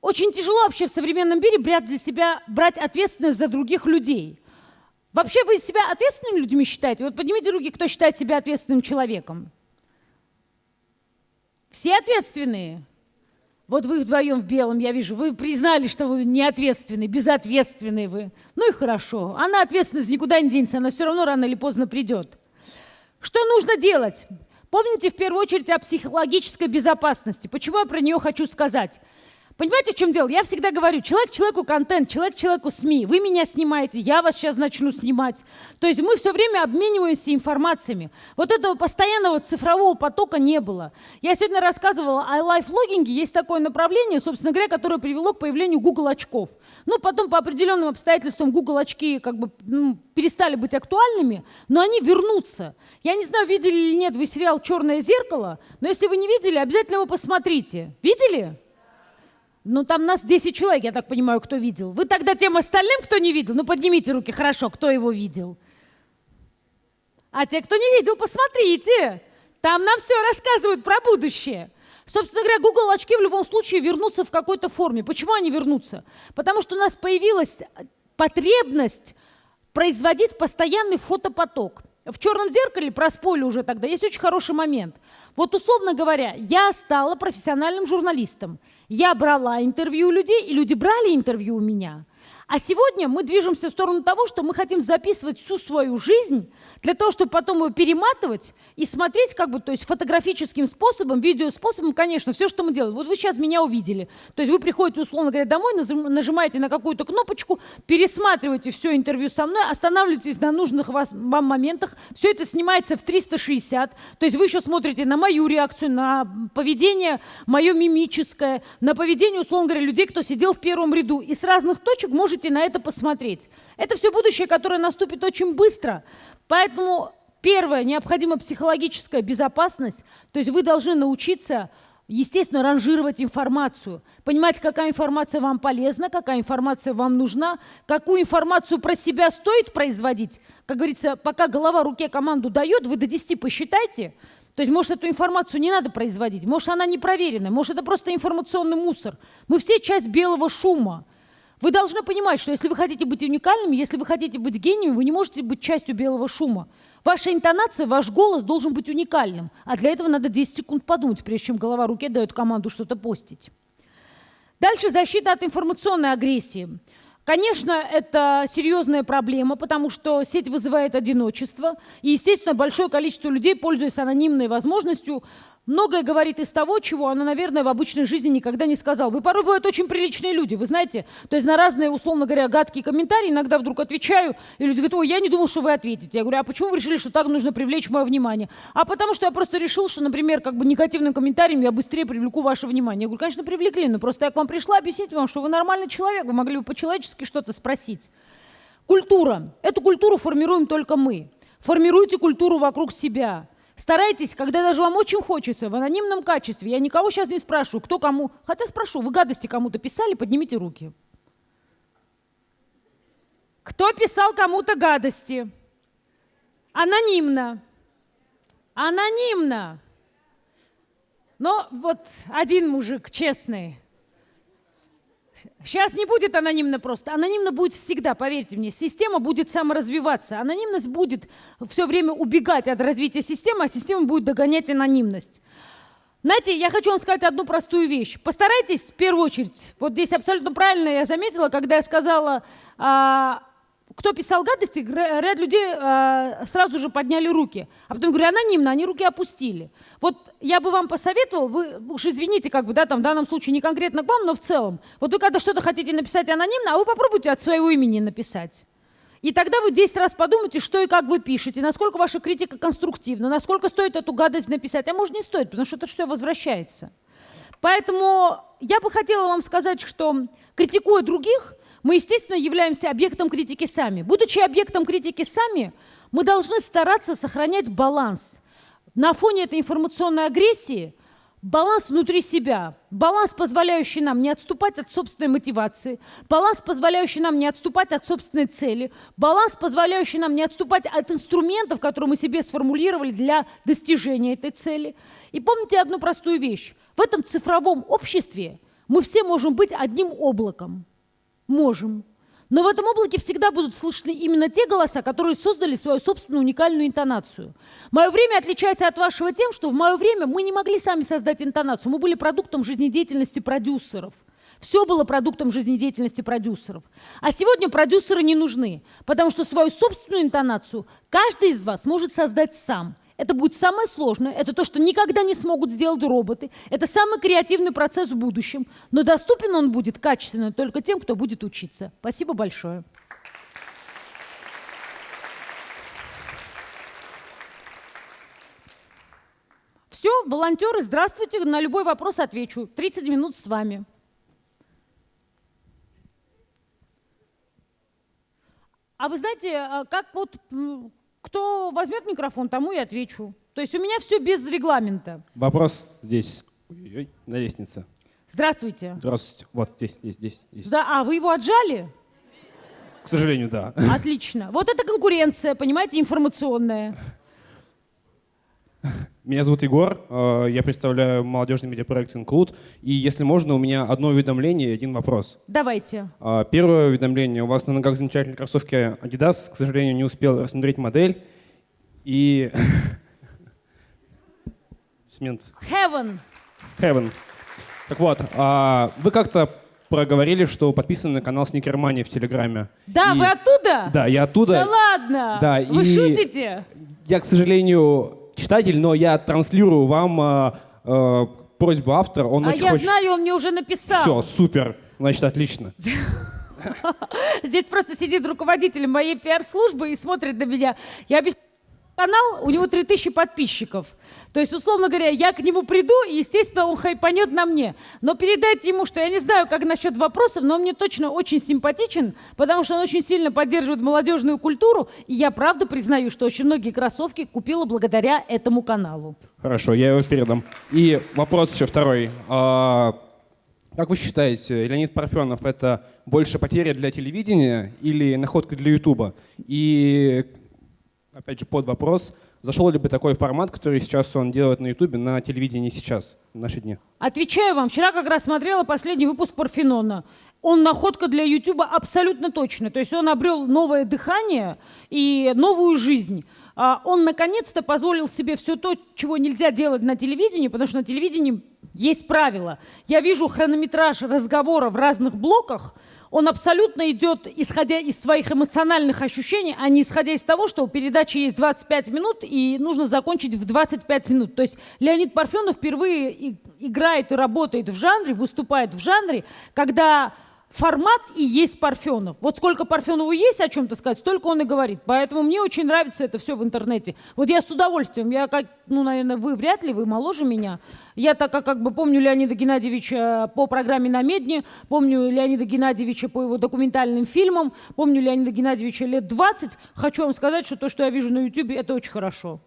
очень тяжело вообще в современном мире брать для себя, брать ответственность за других людей. Вообще вы себя ответственными людьми считаете? Вот поднимите руки, кто считает себя ответственным человеком. Все ответственные. Вот вы вдвоем в белом, я вижу, вы признали, что вы не ответственны, безответственные вы. Ну и хорошо. Она ответственность никуда не денется, она все равно рано или поздно придет. Что нужно делать? Помните в первую очередь о психологической безопасности. Почему я про нее хочу сказать? Понимаете, в чем дело? Я всегда говорю, человек человеку контент, человек человеку СМИ. Вы меня снимаете, я вас сейчас начну снимать. То есть мы все время обмениваемся информациями. Вот этого постоянного цифрового потока не было. Я сегодня рассказывала о лайфлогинге. Есть такое направление, собственно говоря, которое привело к появлению Google очков. Ну, потом по определенным обстоятельствам Google очки как бы ну, перестали быть актуальными, но они вернутся. Я не знаю, видели или нет вы сериал «Черное зеркало», но если вы не видели, обязательно его посмотрите. Видели? Ну, там нас 10 человек, я так понимаю, кто видел. Вы тогда тем остальным, кто не видел, ну, поднимите руки, хорошо, кто его видел. А те, кто не видел, посмотрите. Там нам все рассказывают про будущее. Собственно говоря, Google очки в любом случае вернутся в какой-то форме. Почему они вернутся? Потому что у нас появилась потребность производить постоянный фотопоток. В черном зеркале, про спойлер уже тогда, есть очень хороший момент. Вот условно говоря, я стала профессиональным журналистом. Я брала интервью у людей, и люди брали интервью у меня. А сегодня мы движемся в сторону того, что мы хотим записывать всю свою жизнь для того, чтобы потом его перематывать и смотреть как бы, то есть фотографическим способом, видеоспособом, конечно, все, что мы делаем. Вот вы сейчас меня увидели. То есть вы приходите, условно говоря, домой, нажимаете на какую-то кнопочку, пересматриваете все интервью со мной, останавливаетесь на нужных вас, вам моментах, все это снимается в 360, то есть вы еще смотрите на мою реакцию, на поведение мое мимическое, на поведение, условно говоря, людей, кто сидел в первом ряду, и с разных точек можете на это посмотреть. Это все будущее, которое наступит очень быстро. Поэтому первое, необходима психологическая безопасность. То есть вы должны научиться естественно, ранжировать информацию, понимать, какая информация вам полезна, какая информация вам нужна, какую информацию про себя стоит производить. Как говорится, пока голова руке команду дает, вы до 10 посчитайте. То есть, может, эту информацию не надо производить, может, она не проверенная, может, это просто информационный мусор. Мы все часть белого шума. Вы должны понимать, что если вы хотите быть уникальными, если вы хотите быть гением, вы не можете быть частью белого шума. Ваша интонация, ваш голос должен быть уникальным. А для этого надо 10 секунд подумать, прежде чем голова руке дает команду что-то постить. Дальше защита от информационной агрессии. Конечно, это серьезная проблема, потому что сеть вызывает одиночество. И, естественно, большое количество людей, пользуясь анонимной возможностью, многое говорит из того, чего она, наверное, в обычной жизни никогда не сказала. Вы порой бывают очень приличные люди, вы знаете. То есть на разные, условно говоря, гадкие комментарии иногда вдруг отвечаю, и люди говорят, ой, я не думал, что вы ответите. Я говорю, а почему вы решили, что так нужно привлечь мое внимание? А потому что я просто решил, что, например, как бы негативным комментарием я быстрее привлеку ваше внимание. Я говорю, конечно, привлекли, но просто я к вам пришла объяснить вам, что вы нормальный человек, вы могли бы по-человечески что-то спросить. Культура. Эту культуру формируем только мы. Формируйте культуру вокруг себя. Старайтесь, когда даже вам очень хочется, в анонимном качестве. Я никого сейчас не спрашиваю, кто кому. Хотя спрошу, вы гадости кому-то писали, поднимите руки. Кто писал кому-то гадости? Анонимно. Анонимно. Но вот один мужик честный, Сейчас не будет анонимно просто. Анонимно будет всегда, поверьте мне. Система будет саморазвиваться. Анонимность будет все время убегать от развития системы, а система будет догонять анонимность. Знаете, я хочу вам сказать одну простую вещь. Постарайтесь в первую очередь, вот здесь абсолютно правильно я заметила, когда я сказала а, кто писал гадости, ряд людей э, сразу же подняли руки. А потом говорю, анонимно, они руки опустили. Вот я бы вам посоветовал, вы уж извините, как бы, да, там в данном случае не конкретно к вам, но в целом. Вот вы когда что-то хотите написать анонимно, а вы попробуйте от своего имени написать. И тогда вы 10 раз подумайте, что и как вы пишете, насколько ваша критика конструктивна, насколько стоит эту гадость написать. А может не стоит, потому что это все возвращается. Поэтому я бы хотела вам сказать, что критикуя других, мы, естественно, являемся объектом критики сами. Будучи объектом критики сами, мы должны стараться сохранять баланс. На фоне этой информационной агрессии баланс внутри себя, баланс, позволяющий нам не отступать от собственной мотивации, баланс, позволяющий нам не отступать от собственной цели, баланс, позволяющий нам не отступать от инструментов, которые мы себе сформулировали для достижения этой цели. И помните одну простую вещь. В этом цифровом обществе мы все можем быть одним облаком – Можем. Но в этом облаке всегда будут слышны именно те голоса, которые создали свою собственную уникальную интонацию. Мое время отличается от вашего тем, что в мое время мы не могли сами создать интонацию. Мы были продуктом жизнедеятельности продюсеров. Все было продуктом жизнедеятельности продюсеров. А сегодня продюсеры не нужны, потому что свою собственную интонацию каждый из вас может создать сам – это будет самое сложное, это то, что никогда не смогут сделать роботы. Это самый креативный процесс в будущем. Но доступен он будет качественно только тем, кто будет учиться. Спасибо большое. Все, волонтеры, здравствуйте, на любой вопрос отвечу. 30 минут с вами. А вы знаете, а как вот кто возьмет микрофон, тому и отвечу. То есть у меня все без регламента. Вопрос здесь, Ой, на лестнице. Здравствуйте. Здравствуйте. Вот здесь, здесь, здесь. здесь. Да, а вы его отжали? К сожалению, да. Отлично. Вот это конкуренция, понимаете, информационная. Меня зовут Егор, э, я представляю молодежный медиапроект «Инклуд». И если можно, у меня одно уведомление и один вопрос. Давайте. Э, первое уведомление. У вас на ногах замечательные кроссовки Adidas. К сожалению, не успел рассмотреть модель. И... Смент. Heaven. Heaven. Так вот, а, вы как-то проговорили, что подписаны на канал Сникермани в Телеграме. Да, и... вы оттуда? Да, я оттуда. Да ладно? Да, вы и... шутите? Я, к сожалению, читатель, но я транслирую вам э, просьбу автора. Он а я хочет... знаю, он мне уже написал. Все, супер. Значит, отлично. Здесь просто сидит руководитель моей пиар-службы и смотрит на меня. Я обещаю... канал, у него 3000 подписчиков. То есть, условно говоря, я к нему приду, и, естественно, он хайпанет на мне. Но передайте ему, что я не знаю, как насчет вопросов, но он мне точно очень симпатичен, потому что он очень сильно поддерживает молодежную культуру, и я правда признаю, что очень многие кроссовки купила благодаря этому каналу. Хорошо, я его передам. И вопрос еще второй. А, как вы считаете, Леонид Парфенов это больше потеря для телевидения или находка для Ютуба? И опять же под вопрос, зашел ли бы такой формат, который сейчас он делает на Ютубе, на телевидении сейчас, в наши дни? Отвечаю вам, вчера как раз смотрела последний выпуск Парфенона. Он находка для Ютуба абсолютно точно. То есть он обрел новое дыхание и новую жизнь. А, Он наконец-то позволил себе все то, чего нельзя делать на телевидении, потому что на телевидении есть правила. Я вижу хронометраж разговора в разных блоках, он абсолютно идет, исходя из своих эмоциональных ощущений, а не исходя из того, что у передачи есть 25 минут и нужно закончить в 25 минут. То есть Леонид Парфенов впервые играет и работает в жанре, выступает в жанре, когда формат и есть Парфенов. Вот сколько Парфенову есть о чем-то сказать, столько он и говорит. Поэтому мне очень нравится это все в интернете. Вот я с удовольствием, я как, ну, наверное, вы вряд ли, вы моложе меня. Я так как, как бы помню Леонида Геннадьевича по программе «На медне», помню Леонида Геннадьевича по его документальным фильмам, помню Леонида Геннадьевича лет 20. Хочу вам сказать, что то, что я вижу на YouTube, это очень хорошо.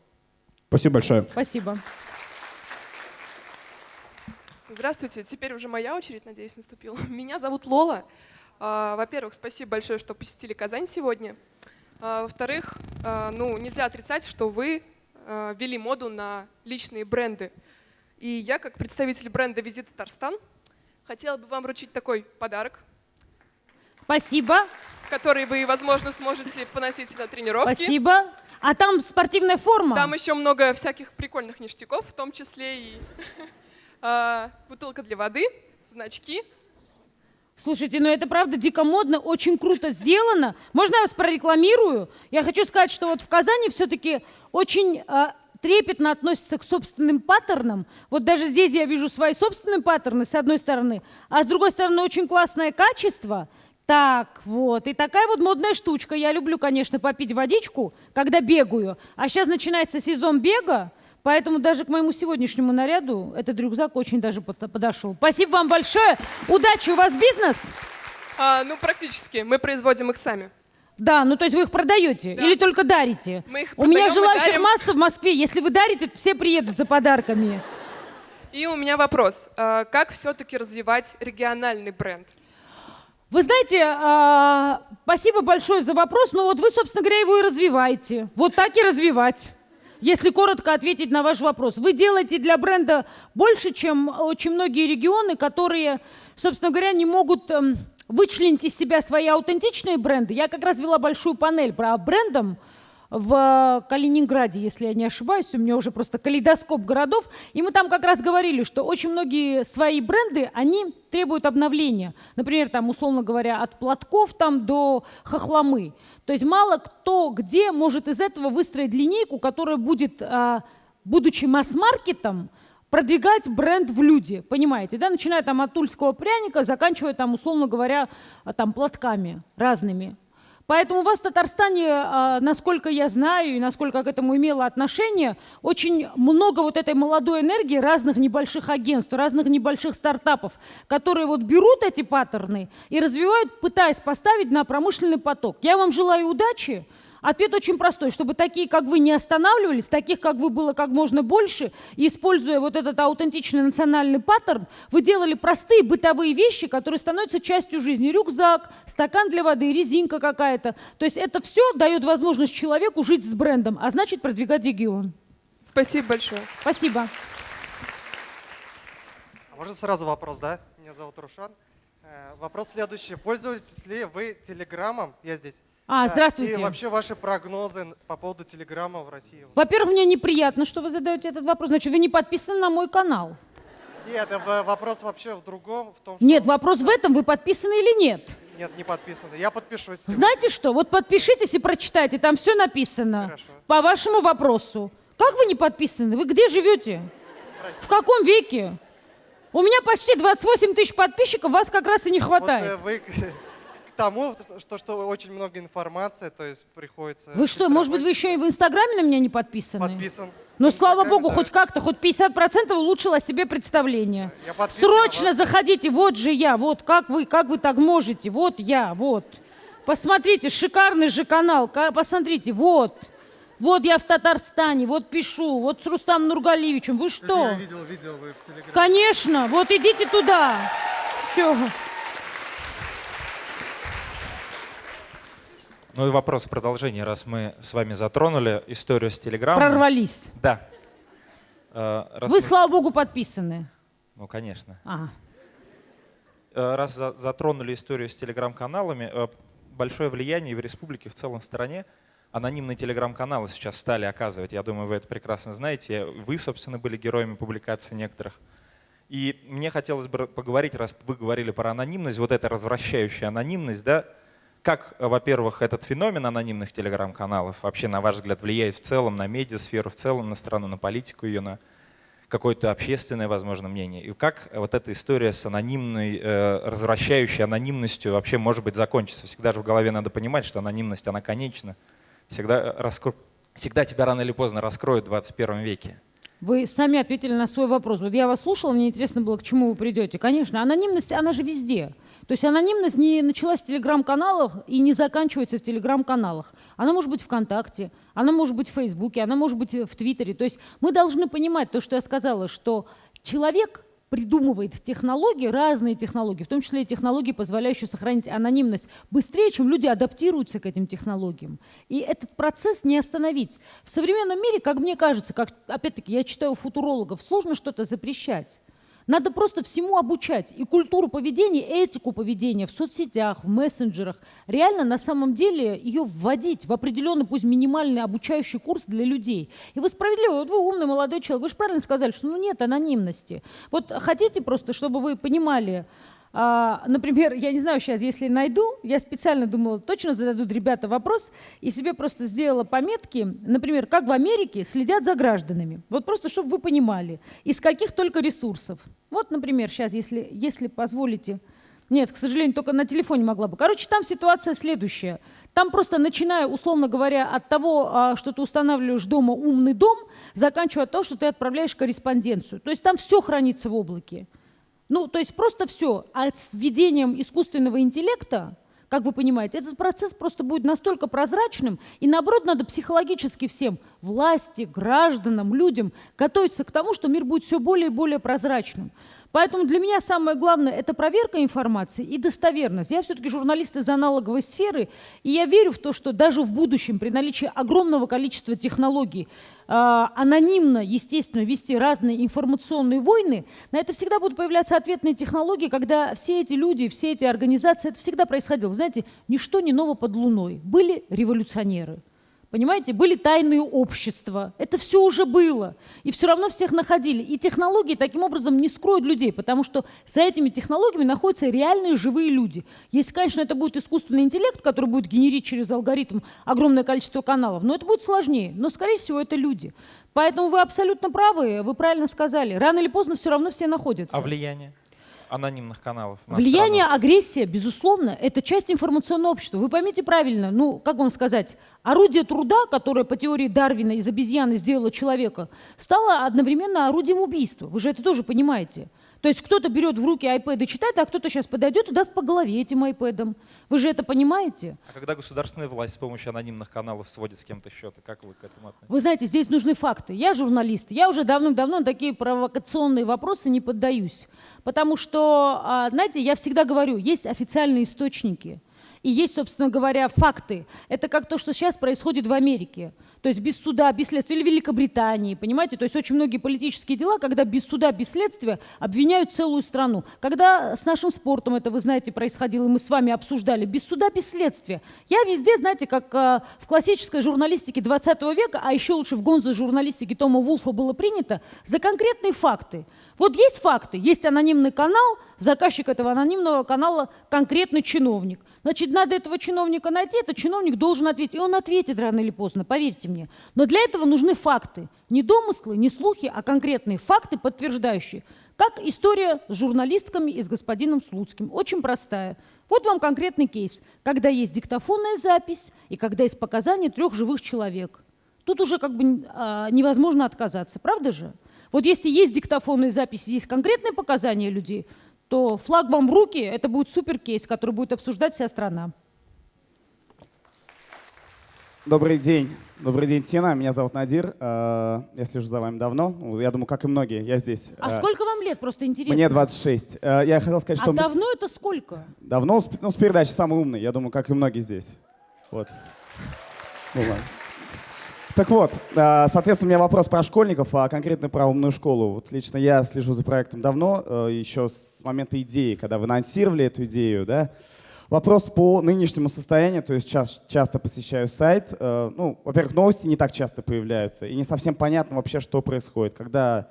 Спасибо большое. Спасибо. Здравствуйте, теперь уже моя очередь, надеюсь, наступила. Меня зовут Лола. А, Во-первых, спасибо большое, что посетили Казань сегодня. А, Во-вторых, а, ну, нельзя отрицать, что вы ввели моду на личные бренды. И я, как представитель бренда «Визит Татарстан», хотела бы вам вручить такой подарок, Спасибо. который вы, возможно, сможете поносить на тренировки. Спасибо. А там спортивная форма? Там еще много всяких прикольных ништяков, в том числе и бутылка для воды, значки. Слушайте, ну это правда дико модно, очень круто сделано. Можно я вас прорекламирую? Я хочу сказать, что вот в Казани все-таки очень а, трепетно относятся к собственным паттернам. Вот даже здесь я вижу свои собственные паттерны, с одной стороны, а с другой стороны очень классное качество. Так, вот. И такая вот модная штучка. Я люблю, конечно, попить водичку, когда бегаю. А сейчас начинается сезон бега, поэтому даже к моему сегодняшнему наряду этот рюкзак очень даже под- подошел. Спасибо вам большое. Удачи, у вас бизнес? А, ну, практически. Мы производим их сами. Да, ну то есть вы их продаете Да. или только дарите? Мы их У меня продаем желающих масса в Москве. Если вы дарите, то все приедут за подарками. И у меня вопрос. А, Как все-таки развивать региональный бренд? Вы знаете, а, спасибо большое за вопрос, но вот вы, собственно говоря, его и развиваете. Вот так и развивать. Если коротко ответить на ваш вопрос. Вы делаете для бренда больше, чем очень многие регионы, которые, собственно говоря, не могут эм, вычленить из себя свои аутентичные бренды. Я как раз вела большую панель про брендом в Калининграде, если я не ошибаюсь, у меня уже просто калейдоскоп городов, и мы там как раз говорили, что очень многие свои бренды, они требуют обновления. Например, там, условно говоря, от платков там до хохломы. То есть мало кто где может из этого выстроить линейку, которая будет, а, будучи масс-маркетом, продвигать бренд в люди, понимаете, да, начиная там от тульского пряника, заканчивая там, условно говоря, там платками разными. Поэтому у вас в Татарстане, а, насколько я знаю и насколько к этому имела отношение, очень много вот этой молодой энергии разных небольших агентств, разных небольших стартапов, которые вот берут эти паттерны и развивают, пытаясь поставить на промышленный поток. Я вам желаю удачи. Ответ очень простой, чтобы такие, как вы, не останавливались, таких, как вы, было как можно больше, и используя вот этот аутентичный национальный паттерн, вы делали простые бытовые вещи, которые становятся частью жизни. Рюкзак, стакан для воды, резинка какая-то. То есть это все дает возможность человеку жить с брендом, а значит продвигать регион. Спасибо большое. Спасибо. А можно сразу вопрос, да? Меня зовут Рушан. Э, Вопрос следующий. Пользуетесь ли вы Телеграмом? Я здесь. А, Э, здравствуйте. И вообще ваши прогнозы по поводу Телеграма в России? Во-первых, мне неприятно, что вы задаете этот вопрос. Значит, вы не подписаны на мой канал. Нет, вопрос вообще в другом, в том, что... Нет, вопрос в этом, вы подписаны или нет. Нет, не подписано. Я подпишусь. сегодня. Знаете что? Вот подпишитесь и прочитайте, там все написано. Хорошо. По вашему вопросу. Как вы не подписаны? Вы где живете? В каком веке? У меня почти 28 тысяч подписчиков, вас как раз и не Вот, хватает. э, вы тому, что, что очень много информации, то есть приходится... Вы что, может быть, вы еще и в Инстаграме на меня не подписаны? Подписан. Ну, слава богу, да. хоть как-то, хоть 50% улучшило себе представление. Срочно вас. заходите, вот же я, вот как вы, как вы так можете, вот я, вот. Посмотрите, шикарный же канал, ка- посмотрите, вот. Вот я в Татарстане, вот пишу, вот с Рустамом Нургалиевичем. Вы что? Я видел, видел вы в Телеграме. Конечно, вот идите туда. Все. Ну и вопрос в продолжение, раз мы с вами затронули историю с Телеграмом. Прорвались. Да. Э, раз Вы, мы- слава богу, подписаны. Ну, конечно. А. Э, Раз за- затронули историю с телеграм-каналами, э, большое влияние в республике, в целом в стране. Анонимные телеграм-каналы сейчас стали оказывать. Я думаю, вы это прекрасно знаете. Вы, собственно, были героями публикаций некоторых. И мне хотелось бы поговорить, раз вы говорили про анонимность, вот эта развращающая анонимность, да, как, э, во-первых, этот феномен анонимных телеграм-каналов вообще, на ваш взгляд, влияет в целом на медиасферу, в целом на страну, на политику ее, на какое-то общественное, возможно, мнение. И как вот эта история с анонимной, э, развращающей анонимностью вообще может быть закончится? Всегда же в голове надо понимать, что анонимность, она конечна. Всегда, раскро... Всегда тебя рано или поздно раскроют в 21 веке. Вы сами ответили на свой вопрос. Вот я вас слушала, мне интересно было, к чему вы придете. Конечно, анонимность, она же везде. То есть анонимность не началась в телеграм-каналах и не заканчивается в телеграм-каналах. Она может быть ВКонтакте, она может быть в Фейсбуке, она может быть в Твиттере. То есть мы должны понимать то, что я сказала, что человек придумывает технологии, разные технологии, в том числе и технологии, позволяющие сохранить анонимность быстрее, чем люди адаптируются к этим технологиям. И этот процесс не остановить. В современном мире, как мне кажется, как, опять-таки, я читаю футурологов, сложно что-то запрещать. Надо просто всему обучать. И культуру поведения, этику поведения в соцсетях, в мессенджерах. Реально, на самом деле, ее вводить в определенный, пусть минимальный обучающий курс для людей. И вы справедливо, вот вы умный молодой человек, вы же правильно сказали, что ну, нет анонимности. Вот хотите просто, чтобы вы понимали, например, я не знаю сейчас, если найду, я специально думала, точно зададут ребята вопрос, и себе просто сделала пометки, например, как в Америке следят за гражданами. Вот просто, чтобы вы понимали, из каких только ресурсов. Вот, например, сейчас, если, если позволите, нет, к сожалению, только на телефоне могла бы. Короче, там ситуация следующая. Там просто начиная, условно говоря, от того, а, что ты устанавливаешь дома умный дом, заканчивая того, что ты отправляешь корреспонденцию. То есть там все хранится в облаке. Ну, то есть просто все. А с введением искусственного интеллекта, как вы понимаете, этот процесс просто будет настолько прозрачным, и наоборот, надо психологически всем, власти, гражданам, людям, готовиться к тому, что мир будет все более и более прозрачным. Поэтому для меня самое главное – это проверка информации и достоверность. Я все-таки журналист из аналоговой сферы, и я верю в то, что даже в будущем, при наличии огромного количества технологий, а, анонимно, естественно, вести разные информационные войны, на это всегда будут появляться ответные технологии, когда все эти люди, все эти организации, это всегда происходило. Знаете, ничто не ново под луной. Были революционеры, Понимаете, были тайные общества. Это все уже было. И все равно всех находили. И технологии таким образом не скроют людей, потому что за этими технологиями находятся реальные живые люди. Если, конечно, это будет искусственный интеллект, который будет генерить через алгоритм огромное количество каналов, но это будет сложнее. Но, скорее всего, это люди. Поэтому вы абсолютно правы, вы правильно сказали. Рано или поздно все равно все находятся. А влияние анонимных каналов? на Влияние, страну? агрессия, безусловно, это часть информационного общества. Вы поймите правильно, ну, как вам сказать, орудие труда, которое по теории Дарвина из обезьяны сделало человека, стало одновременно орудием убийства. Вы же это тоже понимаете. То есть кто-то берет в руки iPad и читает, а кто-то сейчас подойдет и даст по голове этим iPad. Вы же это понимаете? А когда государственная власть с помощью анонимных каналов сводит с кем-то счеты, как вы к этому относитесь? Вы знаете, здесь нужны факты. Я журналист, я уже давным-давно на такие провокационные вопросы не поддаюсь. Потому что, а, знаете, я всегда говорю, есть официальные источники. И есть, собственно говоря, факты. Это как то, что сейчас происходит в Америке. То есть без суда, без следствия. Или Великобритании, понимаете? То есть очень многие политические дела, когда без суда, без следствия обвиняют целую страну. Когда с нашим спортом это, вы знаете, происходило, мы с вами обсуждали, без суда, без следствия. Я везде, знаете, как а, в классической журналистике 20 века, а еще лучше в гонзо журналистике Тома Вулфа было принято, за конкретные факты. Вот есть факты, есть анонимный канал, заказчик этого анонимного канала конкретный чиновник. Значит, надо этого чиновника найти, этот чиновник должен ответить. И он ответит рано или поздно, поверьте мне. Но для этого нужны факты. Не домыслы, не слухи, а конкретные факты, подтверждающие. Как история с журналистками и с господином Слуцким. Очень простая. Вот вам конкретный кейс, когда есть диктофонная запись и когда есть показания трех живых человек. Тут уже как бы а, невозможно отказаться, правда же? Вот если есть диктофонные записи, есть конкретные показания людей, то флаг вам в руки, это будет супер кейс, который будет обсуждать вся страна. Добрый день. Добрый день, Тина. Меня зовут Надир. Э, Я слежу за вами давно. Я думаю, как и многие. Я здесь. А Э, сколько вам лет, просто интересно? Мне 26. Э, Я хотел сказать, что... А мы с- давно это сколько? Давно? С- Ну, с передачи «Самый умный». Я думаю, как и многие здесь. Вот. Ну, ладно. Так вот, э, соответственно, у меня вопрос про школьников, а конкретно про умную школу. Вот лично я слежу за проектом давно, э, еще с момента идеи, когда вы анонсировали эту идею, да. Вопрос по нынешнему состоянию, то есть час- часто посещаю сайт. э, Ну, во-первых, новости не так часто появляются, и не совсем понятно вообще, что происходит. Когда,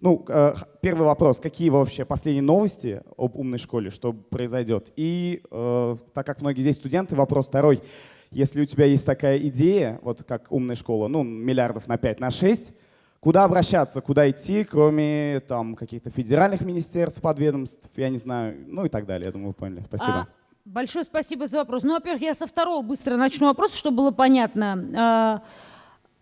ну, э, первый вопрос, какие вообще последние новости об умной школе, что произойдет? И так как многие здесь студенты, вопрос второй. Если у тебя есть такая идея, вот как умная школа, ну, миллиардов на 5, на 6, куда обращаться, куда идти, кроме там каких-то федеральных министерств, подведомств, я не знаю, ну и так далее, я думаю, вы поняли. Спасибо. А, большое спасибо за вопрос. Ну, во-первых, я со второго быстро начну вопрос, чтобы было понятно.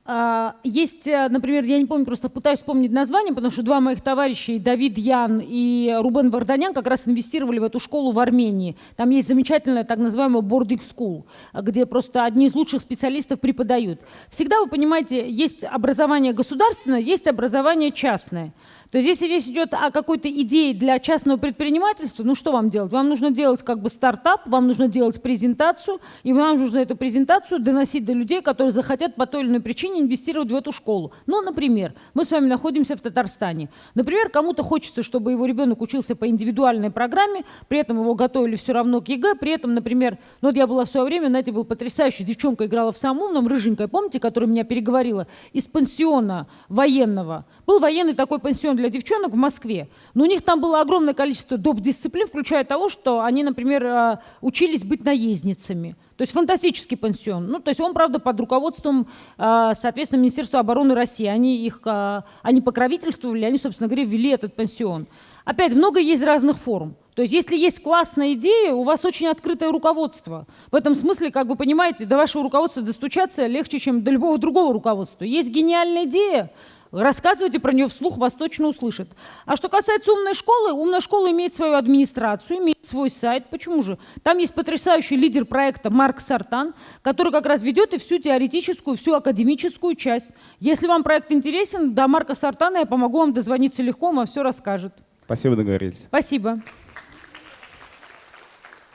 А, Есть, э, например, я не помню, просто пытаюсь вспомнить название, потому что два моих товарища, и Давид Ян и Рубен Варданян, как раз инвестировали в эту школу в Армении. Там есть замечательная так называемая boarding school, где просто одни из лучших специалистов преподают. Всегда, вы понимаете, есть образование государственное, есть образование частное. То есть если речь идет о какой-то идее для частного предпринимательства, ну что вам делать? Вам нужно делать как бы стартап, вам нужно делать презентацию, и вам нужно эту презентацию доносить до людей, которые захотят по той или иной причине инвестировать в эту школу. Ну, например, мы с вами находимся в Татарстане. Например, кому-то хочется, чтобы его ребенок учился по индивидуальной программе, при этом его готовили все равно к ЕГЭ, при этом, например, ну вот я была в свое время, знаете, был потрясающий, девчонка играла в самом умном, рыженькая, помните, которая меня переговорила, из пансиона военного. Был военный такой пансион для девчонок в Москве. Но у них там было огромное количество доп. дисциплин, включая того, что они, например, э, учились быть наездницами. То есть фантастический пансион. Ну, то есть он, правда, под руководством, э, соответственно, Министерства обороны России. Они их, э, они покровительствовали, они, собственно говоря, ввели этот пансион. Опять, много есть разных форм. То есть если есть классная идея, у вас очень открытое руководство. В этом смысле, как вы понимаете, до вашего руководства достучаться легче, чем до любого другого руководства. Есть гениальная идея, Рассказывайте про нее вслух, вас точно услышат. А что касается умной школы, умная школа имеет свою администрацию, имеет свой сайт. Почему же? Там есть потрясающий лидер проекта Марк Сартан, который как раз ведет и всю теоретическую, всю академическую часть. Если вам проект интересен, до Марка Сартана я помогу вам дозвониться легко, он вам все расскажет. Спасибо, договорились. Спасибо.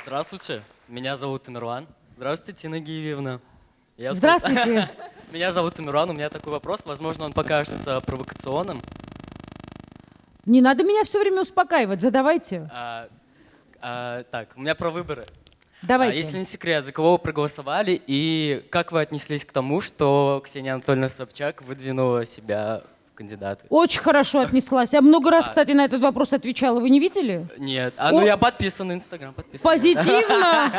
Здравствуйте, меня зовут Тамерлан. Здравствуйте, Тина Гиевна. Я Здравствуйте. Меня зовут Тамерлан, у меня такой вопрос, возможно, он покажется провокационным. Не надо меня все время успокаивать, задавайте. А, а, так, у меня про выборы. Давайте. А, если не секрет, за кого вы проголосовали и как вы отнеслись к тому, что Ксения Анатольевна Собчак выдвинула себя в кандидаты? Очень хорошо отнеслась. Я много раз, А. кстати, на этот вопрос отвечала. Вы не видели? Нет, а, ну О. я подписан на Инстаграм. Позитивно.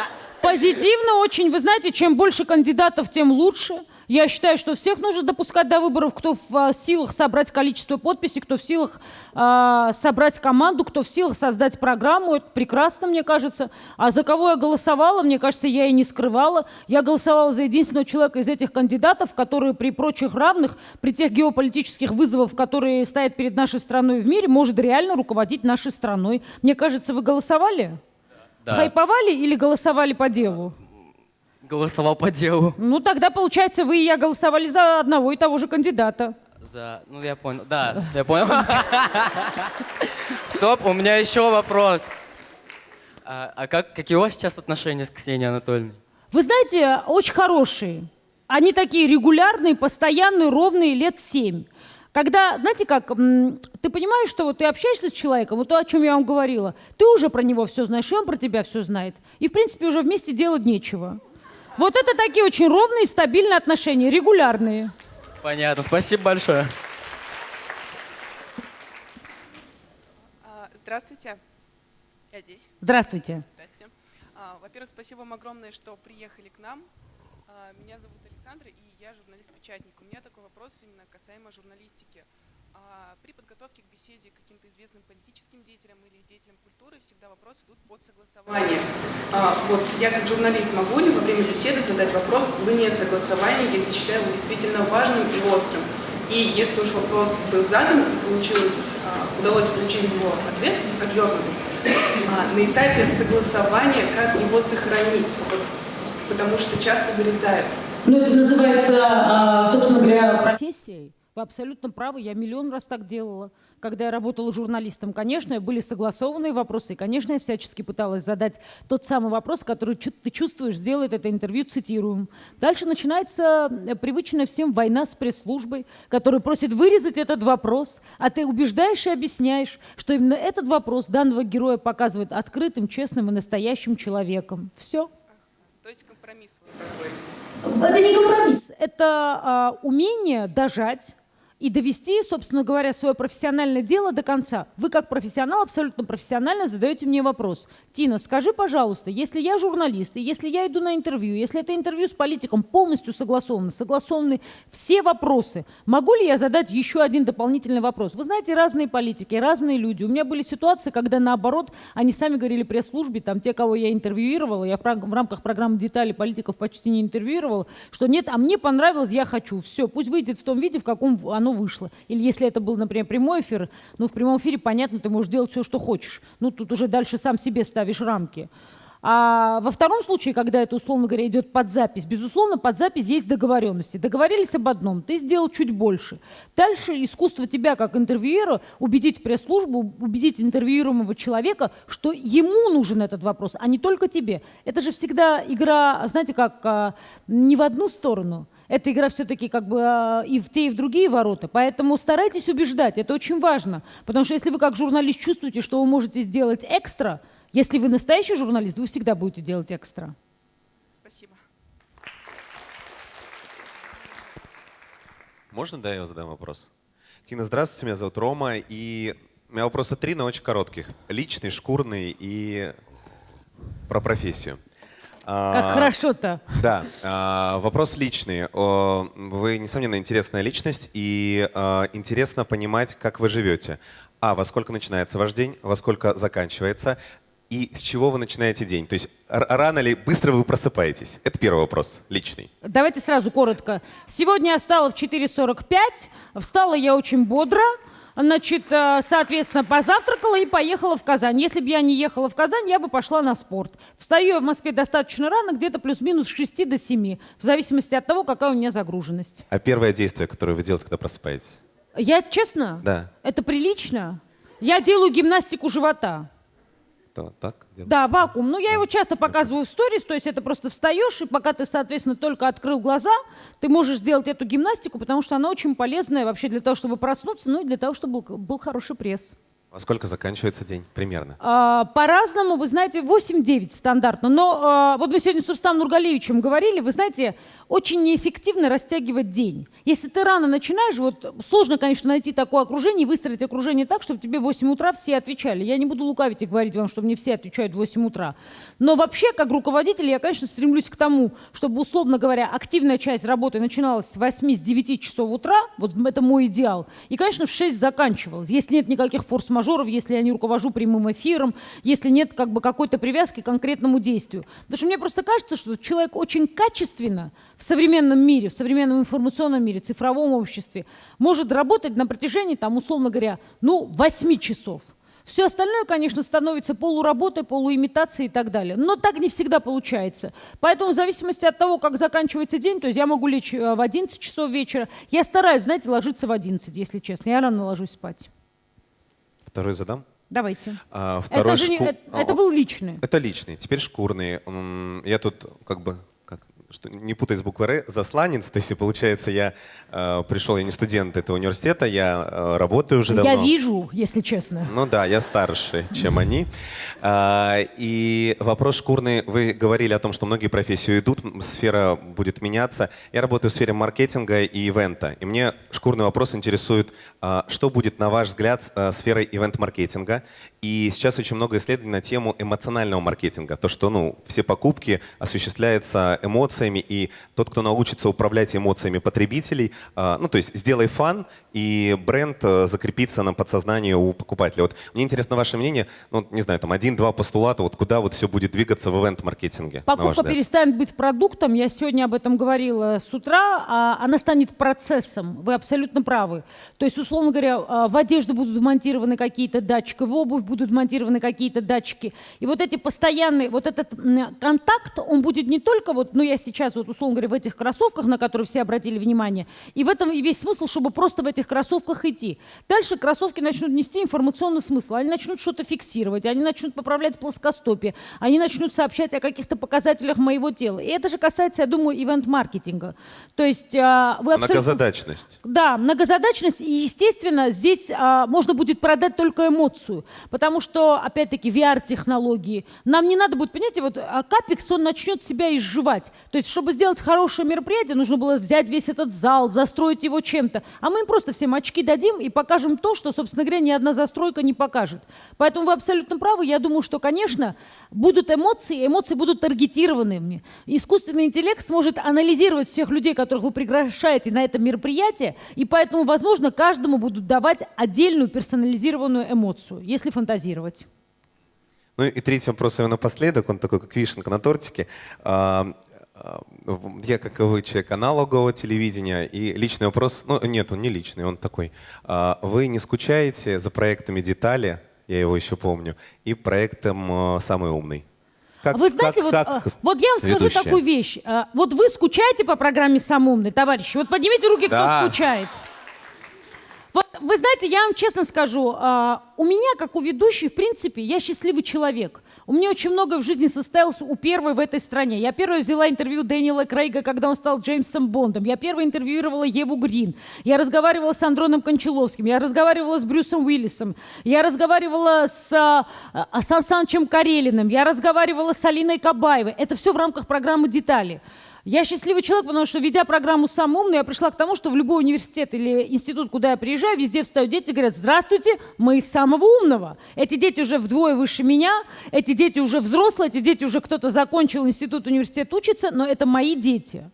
Позитивно очень. Вы знаете, чем больше кандидатов, тем лучше. Я считаю, что всех нужно допускать до выборов, кто в а, силах собрать количество подписей, кто в силах а, собрать команду, кто в силах создать программу. Это прекрасно, мне кажется. А за кого я голосовала, мне кажется, я и не скрывала. Я голосовала за единственного человека из этих кандидатов, который при прочих равных, при тех геополитических вызовах, которые стоят перед нашей страной в мире, может реально руководить нашей страной. Мне кажется, вы голосовали? Да. Хайповали или голосовали по делу? Голосовал по делу. Ну, тогда, получается, вы и я голосовали за одного и того же кандидата. За... Ну, я понял. Да, я понял. Стоп, у меня еще вопрос. А, а как, какие у вас сейчас отношения с Ксенией Анатольевной? Вы знаете, очень хорошие. Они такие регулярные, постоянные, ровные, лет семь. Когда, знаете как, ты понимаешь, что вот ты общаешься с человеком, вот то, о чем я вам говорила, ты уже про него все знаешь, и он про тебя все знает. И, в принципе, уже вместе делать нечего. Вот это такие очень ровные, стабильные отношения, регулярные. Понятно, спасибо большое. А, Здравствуйте. Я здесь. Здравствуйте. Здрасте. А, Во-первых, спасибо вам огромное, что приехали к нам. А, Меня зовут Александра, и я журналист-печатник. У меня такой вопрос именно касаемо журналистики. А, при подготовке к беседе к каким-то известным политическим деятелям или деятелям культуры всегда вопросы идут под согласование. А, Вот я как журналист могу ли во время беседы задать вопрос вне согласования, если считаю его действительно важным и острым? И если уж вопрос был задан и получилось, а, удалось получить его ответ развернутый, на этапе согласования как его сохранить? Потому что часто вырезают. Ну, это называется, собственно говоря, профессией. Вы абсолютно правы, я миллион раз так делала. Когда я работала журналистом, конечно, были согласованные вопросы, и, конечно, я всячески пыталась задать тот самый вопрос, который ты чувствуешь, сделает это интервью цитируем. Дальше начинается э, привычная всем война с пресс-службой, которая просит вырезать этот вопрос, а ты убеждаешь и объясняешь, что именно этот вопрос данного героя показывает открытым, честным и настоящим человеком. Все. То есть компромисс вот такой. Это не компромисс, это а, умение дожать и довести, собственно говоря, свое профессиональное дело до конца. Вы как профессионал абсолютно профессионально задаете мне вопрос. Тина, скажи, пожалуйста, если я журналист, и если я иду на интервью, если это интервью с политиком полностью согласовано, согласованы все вопросы, могу ли я задать еще один дополнительный вопрос? Вы знаете, разные политики, разные люди. У меня были ситуации, когда наоборот, они сами говорили пресс-службе, там те, кого я интервьюировала, я в рам- в рамках программы «Детали» политиков почти не интервьюировала, что нет, а мне понравилось, я хочу. Все, пусть выйдет в том виде, в каком в- оно вышло. Или если это был, например, прямой эфир, ну, в прямом эфире, понятно, ты можешь делать все, что хочешь. Ну, тут уже дальше сам себе ставишь рамки. А во втором случае, когда это, условно говоря, идет под запись, безусловно, под запись есть договоренности. Договорились об одном, ты сделал чуть больше. Дальше искусство тебя, как интервьюера, убедить пресс-службу, убедить интервьюируемого человека, что ему нужен этот вопрос, а не только тебе. Это же всегда игра, знаете, как а, не в одну сторону. Эта игра все-таки как бы а, и в те, и в другие ворота. Поэтому старайтесь убеждать, это очень важно. Потому что если вы как журналист чувствуете, что вы можете сделать экстра, если вы настоящий журналист, вы всегда будете делать экстра. Спасибо. Можно, да, я задам вопрос? Тина, здравствуйте, меня зовут Рома, и у меня вопросы три, но очень коротких. Личный, шкурный и про профессию. Как А, хорошо-то. Да, а, вопрос личный. Вы, несомненно, интересная личность, и а, интересно понимать, как вы живете. А, во сколько начинается ваш день, во сколько заканчивается, и с чего вы начинаете день? То есть рано или быстро вы просыпаетесь? Это первый вопрос, личный. Давайте сразу коротко. Сегодня я встала в 4.45, встала я очень бодро, значит, э, соответственно, позавтракала и поехала в Казань. Если бы я не ехала в Казань, я бы пошла на спорт. Встаю я в Москве достаточно рано, где-то плюс-минус с 6 до 7, в зависимости от того, какая у меня загруженность. А первое действие, которое вы делаете, когда просыпаетесь? Я, честно, Да. это прилично. Я делаю гимнастику живота. То- так? Да, вакуум. Ну, я его часто показываю в сторис, то есть это просто встаешь, и пока ты, соответственно, только открыл глаза, ты можешь сделать эту гимнастику, потому что она очень полезная вообще для того, чтобы проснуться, ну и для того, чтобы был, был хороший пресс. Во сколько заканчивается день примерно? А, По-разному, вы знаете, 8-9 стандартно. Но а, вот мы сегодня с Рустам Нургалевичем говорили, вы знаете, очень неэффективно растягивать день. Если ты рано начинаешь, вот сложно, конечно, найти такое окружение и выстроить окружение так, чтобы тебе в 8 утра все отвечали. Я не буду лукавить и говорить вам, что мне все отвечают в 8 утра. Но вообще, как руководитель, я, конечно, стремлюсь к тому, чтобы, условно говоря, активная часть работы начиналась с 8 с 9 часов утра, вот это мой идеал, и, конечно, в 6 заканчивалась. Если нет никаких форс-мажоров, если я не руковожу прямым эфиром, если нет как бы какой-то привязки к конкретному действию. Потому что мне просто кажется, что человек очень качественно в современном мире, в современном информационном мире, цифровом обществе может работать на протяжении, там, условно говоря, ну, 8 часов. Все остальное, конечно, становится полуработой, полуимитацией и так далее. Но так не всегда получается. Поэтому в зависимости от того, как заканчивается день, то есть я могу лечь э, в 11 часов вечера, я стараюсь, знаете, ложиться в 11, если честно. Я рано ложусь спать. Второй задам? Давайте. А, второй это, же не- шку- это, это О, был личный. Это личный. Теперь шкурный. Я тут как бы что, не путай с буквы Р, засланец. То есть, получается, я э, пришел, я не студент этого университета, я э, работаю уже давно. Я вижу, если честно. Ну да, я старше, чем они. А, И вопрос шкурный. Вы говорили о том, что многие профессии уйдут, сфера будет меняться. Я работаю в сфере маркетинга и ивента. И мне шкурный вопрос интересует, а, что будет, на ваш взгляд, а, сферой ивент-маркетинга? И сейчас очень много исследований на тему эмоционального маркетинга. То, что ну, все покупки осуществляются эмоциями, и тот, кто научится управлять эмоциями потребителей, а, ну, то есть сделай фан, и бренд э, закрепится на подсознании у покупателя. Вот мне интересно ваше мнение, ну, не знаю, там один-два постулата, вот куда вот все будет двигаться в ивент-маркетинге, Покупка перестанет быть продуктом, я сегодня об этом говорила с утра, а она станет процессом, вы абсолютно правы. То есть, условно говоря, а, в одежду будут вмонтированы какие-то датчики, в обувь будут вмонтированы какие-то датчики. И вот эти постоянные, вот этот контакт, он будет не только вот, ну я сейчас вот, условно говоря, в этих кроссовках, на которые все обратили внимание, и в этом и весь смысл, чтобы просто в этих кроссовках идти. Дальше кроссовки начнут нести информационный смысл, они начнут что-то фиксировать, они начнут поправлять плоскостопие, они начнут сообщать о каких-то показателях моего тела. И это же касается, я думаю, ивент-маркетинга. То есть а, вы абсолютно... Многозадачность. Да, многозадачность, и, естественно, здесь а, можно будет продать только эмоцию, потому что, опять-таки, VR-технологии. Нам не надо будет, понимаете, вот а, Капекс, он начнет себя изживать. То есть, чтобы сделать хорошее мероприятие, нужно было взять весь этот зал, застроить его чем-то. А мы им просто всем очки дадим и покажем то, что, собственно говоря, ни одна застройка не покажет. Поэтому вы абсолютно правы. Я думаю, что, конечно, будут эмоции, эмоции будут таргетированными. Искусственный интеллект сможет анализировать всех людей, которых вы приглашаете на это мероприятие, и поэтому, возможно, каждому будут давать отдельную персонализированную эмоцию, если фантазировать. Ну и третий вопрос и напоследок, он такой, как вишенка на тортике. А, а, Я, как и вы, человек аналогового телевидения, и личный вопрос, ну нет, он не личный, он такой. А, Вы не скучаете за проектами «Детали», я его еще помню, и проектом «Самый умный»? Как- вы знаете, как- вот, как вот я вам скажу ведущая? такую вещь. Вот вы скучаете по программе «Сам умный», товарищи? Вот поднимите руки, кто Да. скучает. Вот, вы знаете, я вам честно скажу, а, у меня, как у ведущей, в принципе, я счастливый человек. У меня очень много в жизни состоялось у первой в этой стране. Я первая взяла интервью Дэниела Крейга, когда он стал Джеймсом Бондом. Я первая интервьюировала Еву Грин. Я разговаривала с Андроном Кончаловским. Я разговаривала с Брюсом Уиллисом. Я разговаривала с а, а, Сан Санычем Карелиным. Я разговаривала с Алиной Кабаевой. Это все в рамках программы «Детали». Я счастливый человек, потому что, ведя программу «Сам умный», я пришла к тому, что в любой университет или институт, куда я приезжаю, везде встают дети и говорят, здравствуйте, мы из самого умного. Эти дети уже вдвое выше меня, эти дети уже взрослые, эти дети уже кто-то закончил институт, университет, учится, но это мои дети.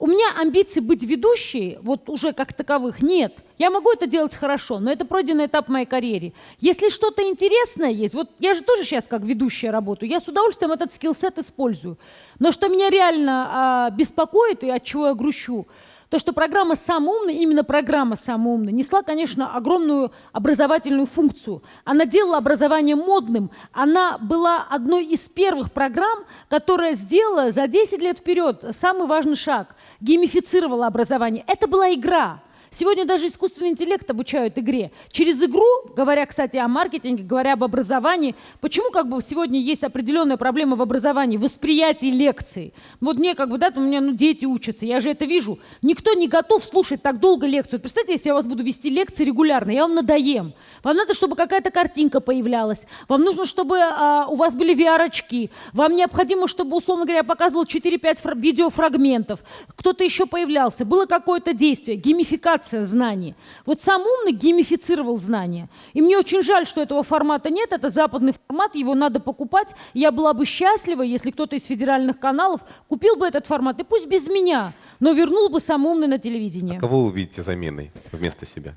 У меня амбиций быть ведущей, вот уже как таковых, нет. Я могу это делать хорошо, но это пройденный этап моей карьере. Если что-то интересное есть, вот я же тоже сейчас как ведущая работаю, я с удовольствием этот скиллсет использую. Но что меня реально а, беспокоит и от чего я грущу, то, что программа «Сам умный», именно программа «Сам умный», несла, конечно, огромную образовательную функцию. Она делала образование модным. Она была одной из первых программ, которая сделала за 10 лет вперед самый важный шаг. Геймифицировала образование. Это была игра. Сегодня даже искусственный интеллект обучают игре. Через игру, говоря, кстати, о маркетинге, говоря об образовании, почему как бы сегодня есть определенная проблема в образовании, восприятии лекций? Вот мне как бы, да, у меня ну, дети учатся, я же это вижу. Никто не готов слушать так долго лекцию. Представьте, если я вас буду вести лекции регулярно, я вам надоем. Вам надо, чтобы какая-то картинка появлялась. Вам нужно, чтобы а, у вас были VR-очки. Вам необходимо, чтобы, условно говоря, я показывал 4-5 фра- видеофрагментов. Кто-то еще появлялся. Было какое-то действие, геймификация знаний. Вот сам умный геймифицировал знания. И мне очень жаль, что этого формата нет. Это западный формат, его надо покупать. Я была бы счастлива, если кто-то из федеральных каналов купил бы этот формат. И пусть без меня, но вернул бы сам умный на телевидение. Кого вы увидите заменой вместо себя?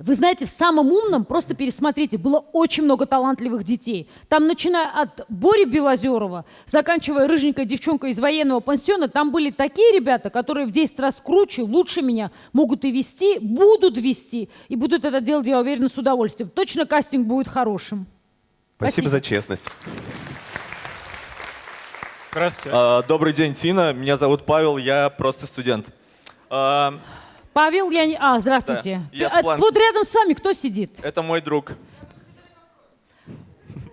Вы знаете, в самом умном, просто пересмотрите, было очень много талантливых детей. Там, начиная от Бори Белозерова, заканчивая рыженькой девчонкой из военного пансиона, там были такие ребята, которые в 10 раз круче, лучше меня могут и вести, будут вести, и будут это делать, я уверена, с удовольствием. Точно кастинг будет хорошим. Спасибо, за честность. Здравствуйте. А, добрый день, Тина. Меня зовут Павел, я просто студент. А, Павел, я не... А, здравствуйте. Да, я А, Сплан. вот рядом с вами кто сидит? это мой друг.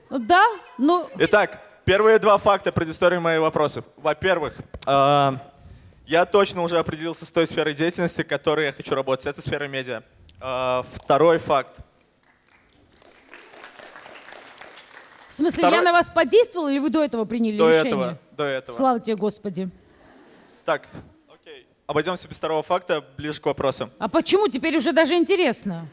Да? Ну, Итак, первые два факта предыстории моих вопросов. Во-первых, а, я точно уже определился с той сферой деятельности, в которой я хочу работать. Это сфера медиа. А, второй факт. в смысле, Второй- я на вас подействовала, или вы до этого приняли До решение? этого, до этого. Слава тебе, Господи. Так. Обойдемся без второго факта, ближе к вопросу. А почему? Теперь уже даже интересно.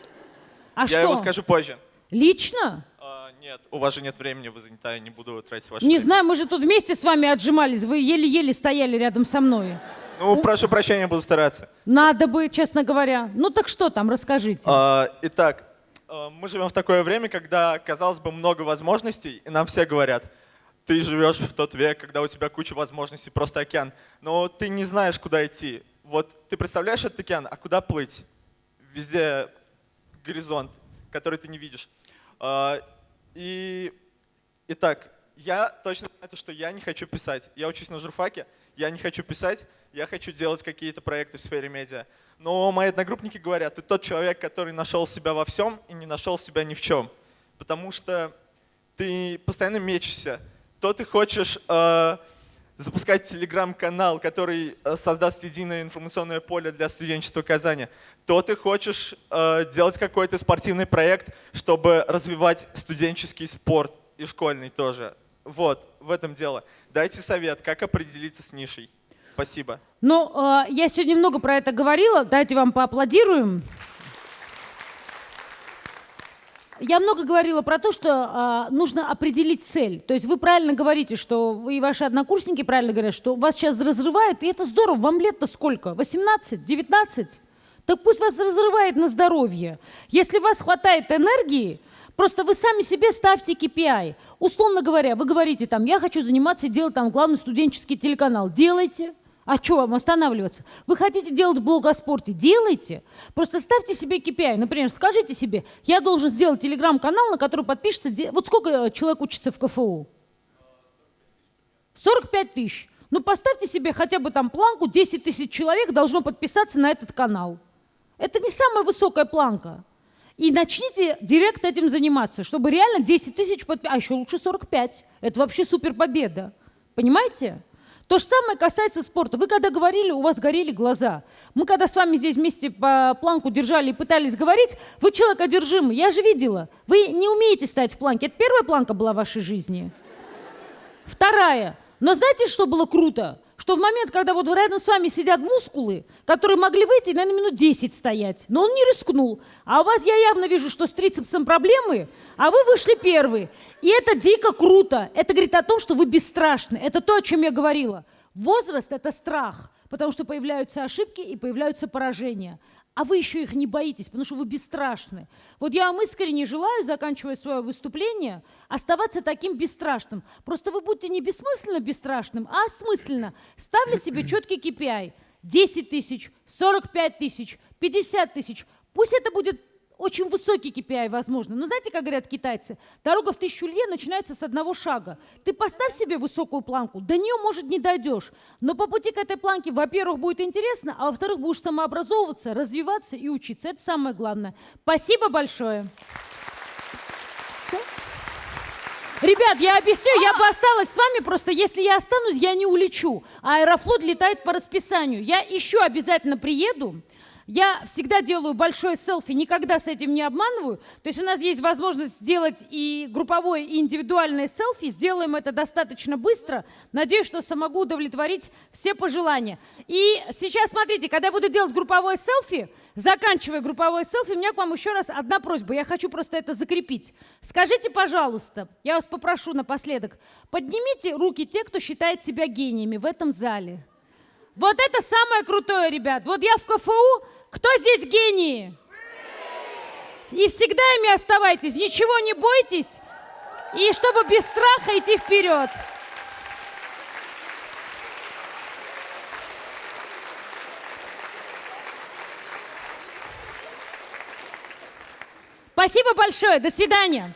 А я что? его скажу позже. Лично? А, Нет, у вас же нет времени, вы занята, я не буду тратить ваше Не время. знаю, мы же тут вместе с вами отжимались, вы еле-еле стояли рядом со мной. Ну, прошу прощения, буду стараться. Надо бы, честно говоря. Ну так что там, расскажите. А, итак, а, мы живем в такое время, когда, казалось бы, много возможностей, и нам все говорят, ты живешь в тот век, когда у тебя куча возможностей, просто океан, но ты не знаешь, куда идти. Вот ты представляешь этот океан, а куда плыть? Везде горизонт, который ты не видишь. А, И, итак, я точно знаю, то, что я не хочу писать. Я учусь на журфаке, я не хочу писать, я хочу делать какие-то проекты в сфере медиа. Но мои одногруппники говорят, ты тот человек, который нашел себя во всем и не нашел себя ни в чем. Потому что ты постоянно мечешься. То ты хочешь э, запускать телеграм-канал, который э, создаст единое информационное поле для студенчества Казани, то ты хочешь э, делать какой-то спортивный проект, чтобы развивать студенческий спорт и школьный тоже. Вот, в этом дело. Дайте совет, как определиться с нишей. Спасибо. Ну, э, я сегодня много про это говорила, давайте вам поаплодируем. Я много говорила про то, что э, нужно определить цель. То есть вы правильно говорите, что и ваши однокурсники правильно говорят, что вас сейчас разрывает, и это здорово. Вам лет-то сколько? 18? 19? Так пусть вас разрывает на здоровье. Если у вас хватает энергии, просто вы сами себе ставьте KPI. Условно говоря, вы говорите там, я хочу заниматься и делать там главный студенческий телеканал. Делайте. А что вам останавливаться? Вы хотите делать блог о спорте? Делайте. Просто ставьте себе KPI. Например, скажите себе, я должен сделать телеграм-канал, на который подпишется... Вот сколько э, человек учится в КФУ? 45 тысяч. Ну поставьте себе хотя бы там планку, 10 тысяч человек должно подписаться на этот канал. Это не самая высокая планка. И начните директ этим заниматься, чтобы реально 10 тысяч подписать, а еще лучше 45. Это вообще супер победа. Понимаете? То же самое касается спорта. Вы когда говорили, у вас горели глаза. Мы когда с вами здесь вместе по планку держали и пытались говорить, вы человек одержимый, я же видела. Вы не умеете стоять в планке. Это первая планка была в вашей жизни. Вторая. Но знаете, что было круто? Что в момент, когда вот рядом с вами сидят мускулы, которые могли выйти, наверное, минут 10 стоять, но он не рискнул. А у вас я явно вижу, что с трицепсом проблемы, а вы вышли первые. И это дико круто. Это говорит о том, что вы бесстрашны. Это то, о чем я говорила. Возраст – это страх, потому что появляются ошибки и появляются поражения. А вы еще их не боитесь, потому что вы бесстрашны. Вот я вам искренне желаю, заканчивая свое выступление, оставаться таким бесстрашным. Просто вы будьте не бессмысленно бесстрашным, а осмысленно. Ставьте себе четкий KPI. 10 тысяч, 45 тысяч, 50 тысяч. Пусть это будет очень высокий KPI, возможно. Но знаете, как говорят китайцы, дорога в тысячу лье начинается с одного шага. Ты поставь себе высокую планку, до нее, может, не дойдешь. Но по пути к этой планке, во-первых, будет интересно, а во-вторых, будешь самообразовываться, развиваться и учиться. Это самое главное. Спасибо большое. Ребят, я объясню, я бы осталась с вами, просто если я останусь, я не улечу. Аэрофлот летает по расписанию. Я еще обязательно приеду. Я всегда делаю большое селфи, никогда с этим не обманываю. То есть у нас есть возможность сделать и групповое, и индивидуальное селфи. Сделаем это достаточно быстро. Надеюсь, что смогу удовлетворить все пожелания. И сейчас, смотрите, когда я буду делать групповое селфи, заканчивая групповое селфи, у меня к вам еще раз одна просьба. Я хочу просто это закрепить. Скажите, пожалуйста, я вас попрошу напоследок, поднимите руки те, кто считает себя гениями в этом зале. Вот это самое крутое, ребят. Вот я в КФУ. Кто здесь гении? И всегда ими оставайтесь. Ничего не бойтесь. И чтобы без страха идти вперед. Спасибо большое. До свидания.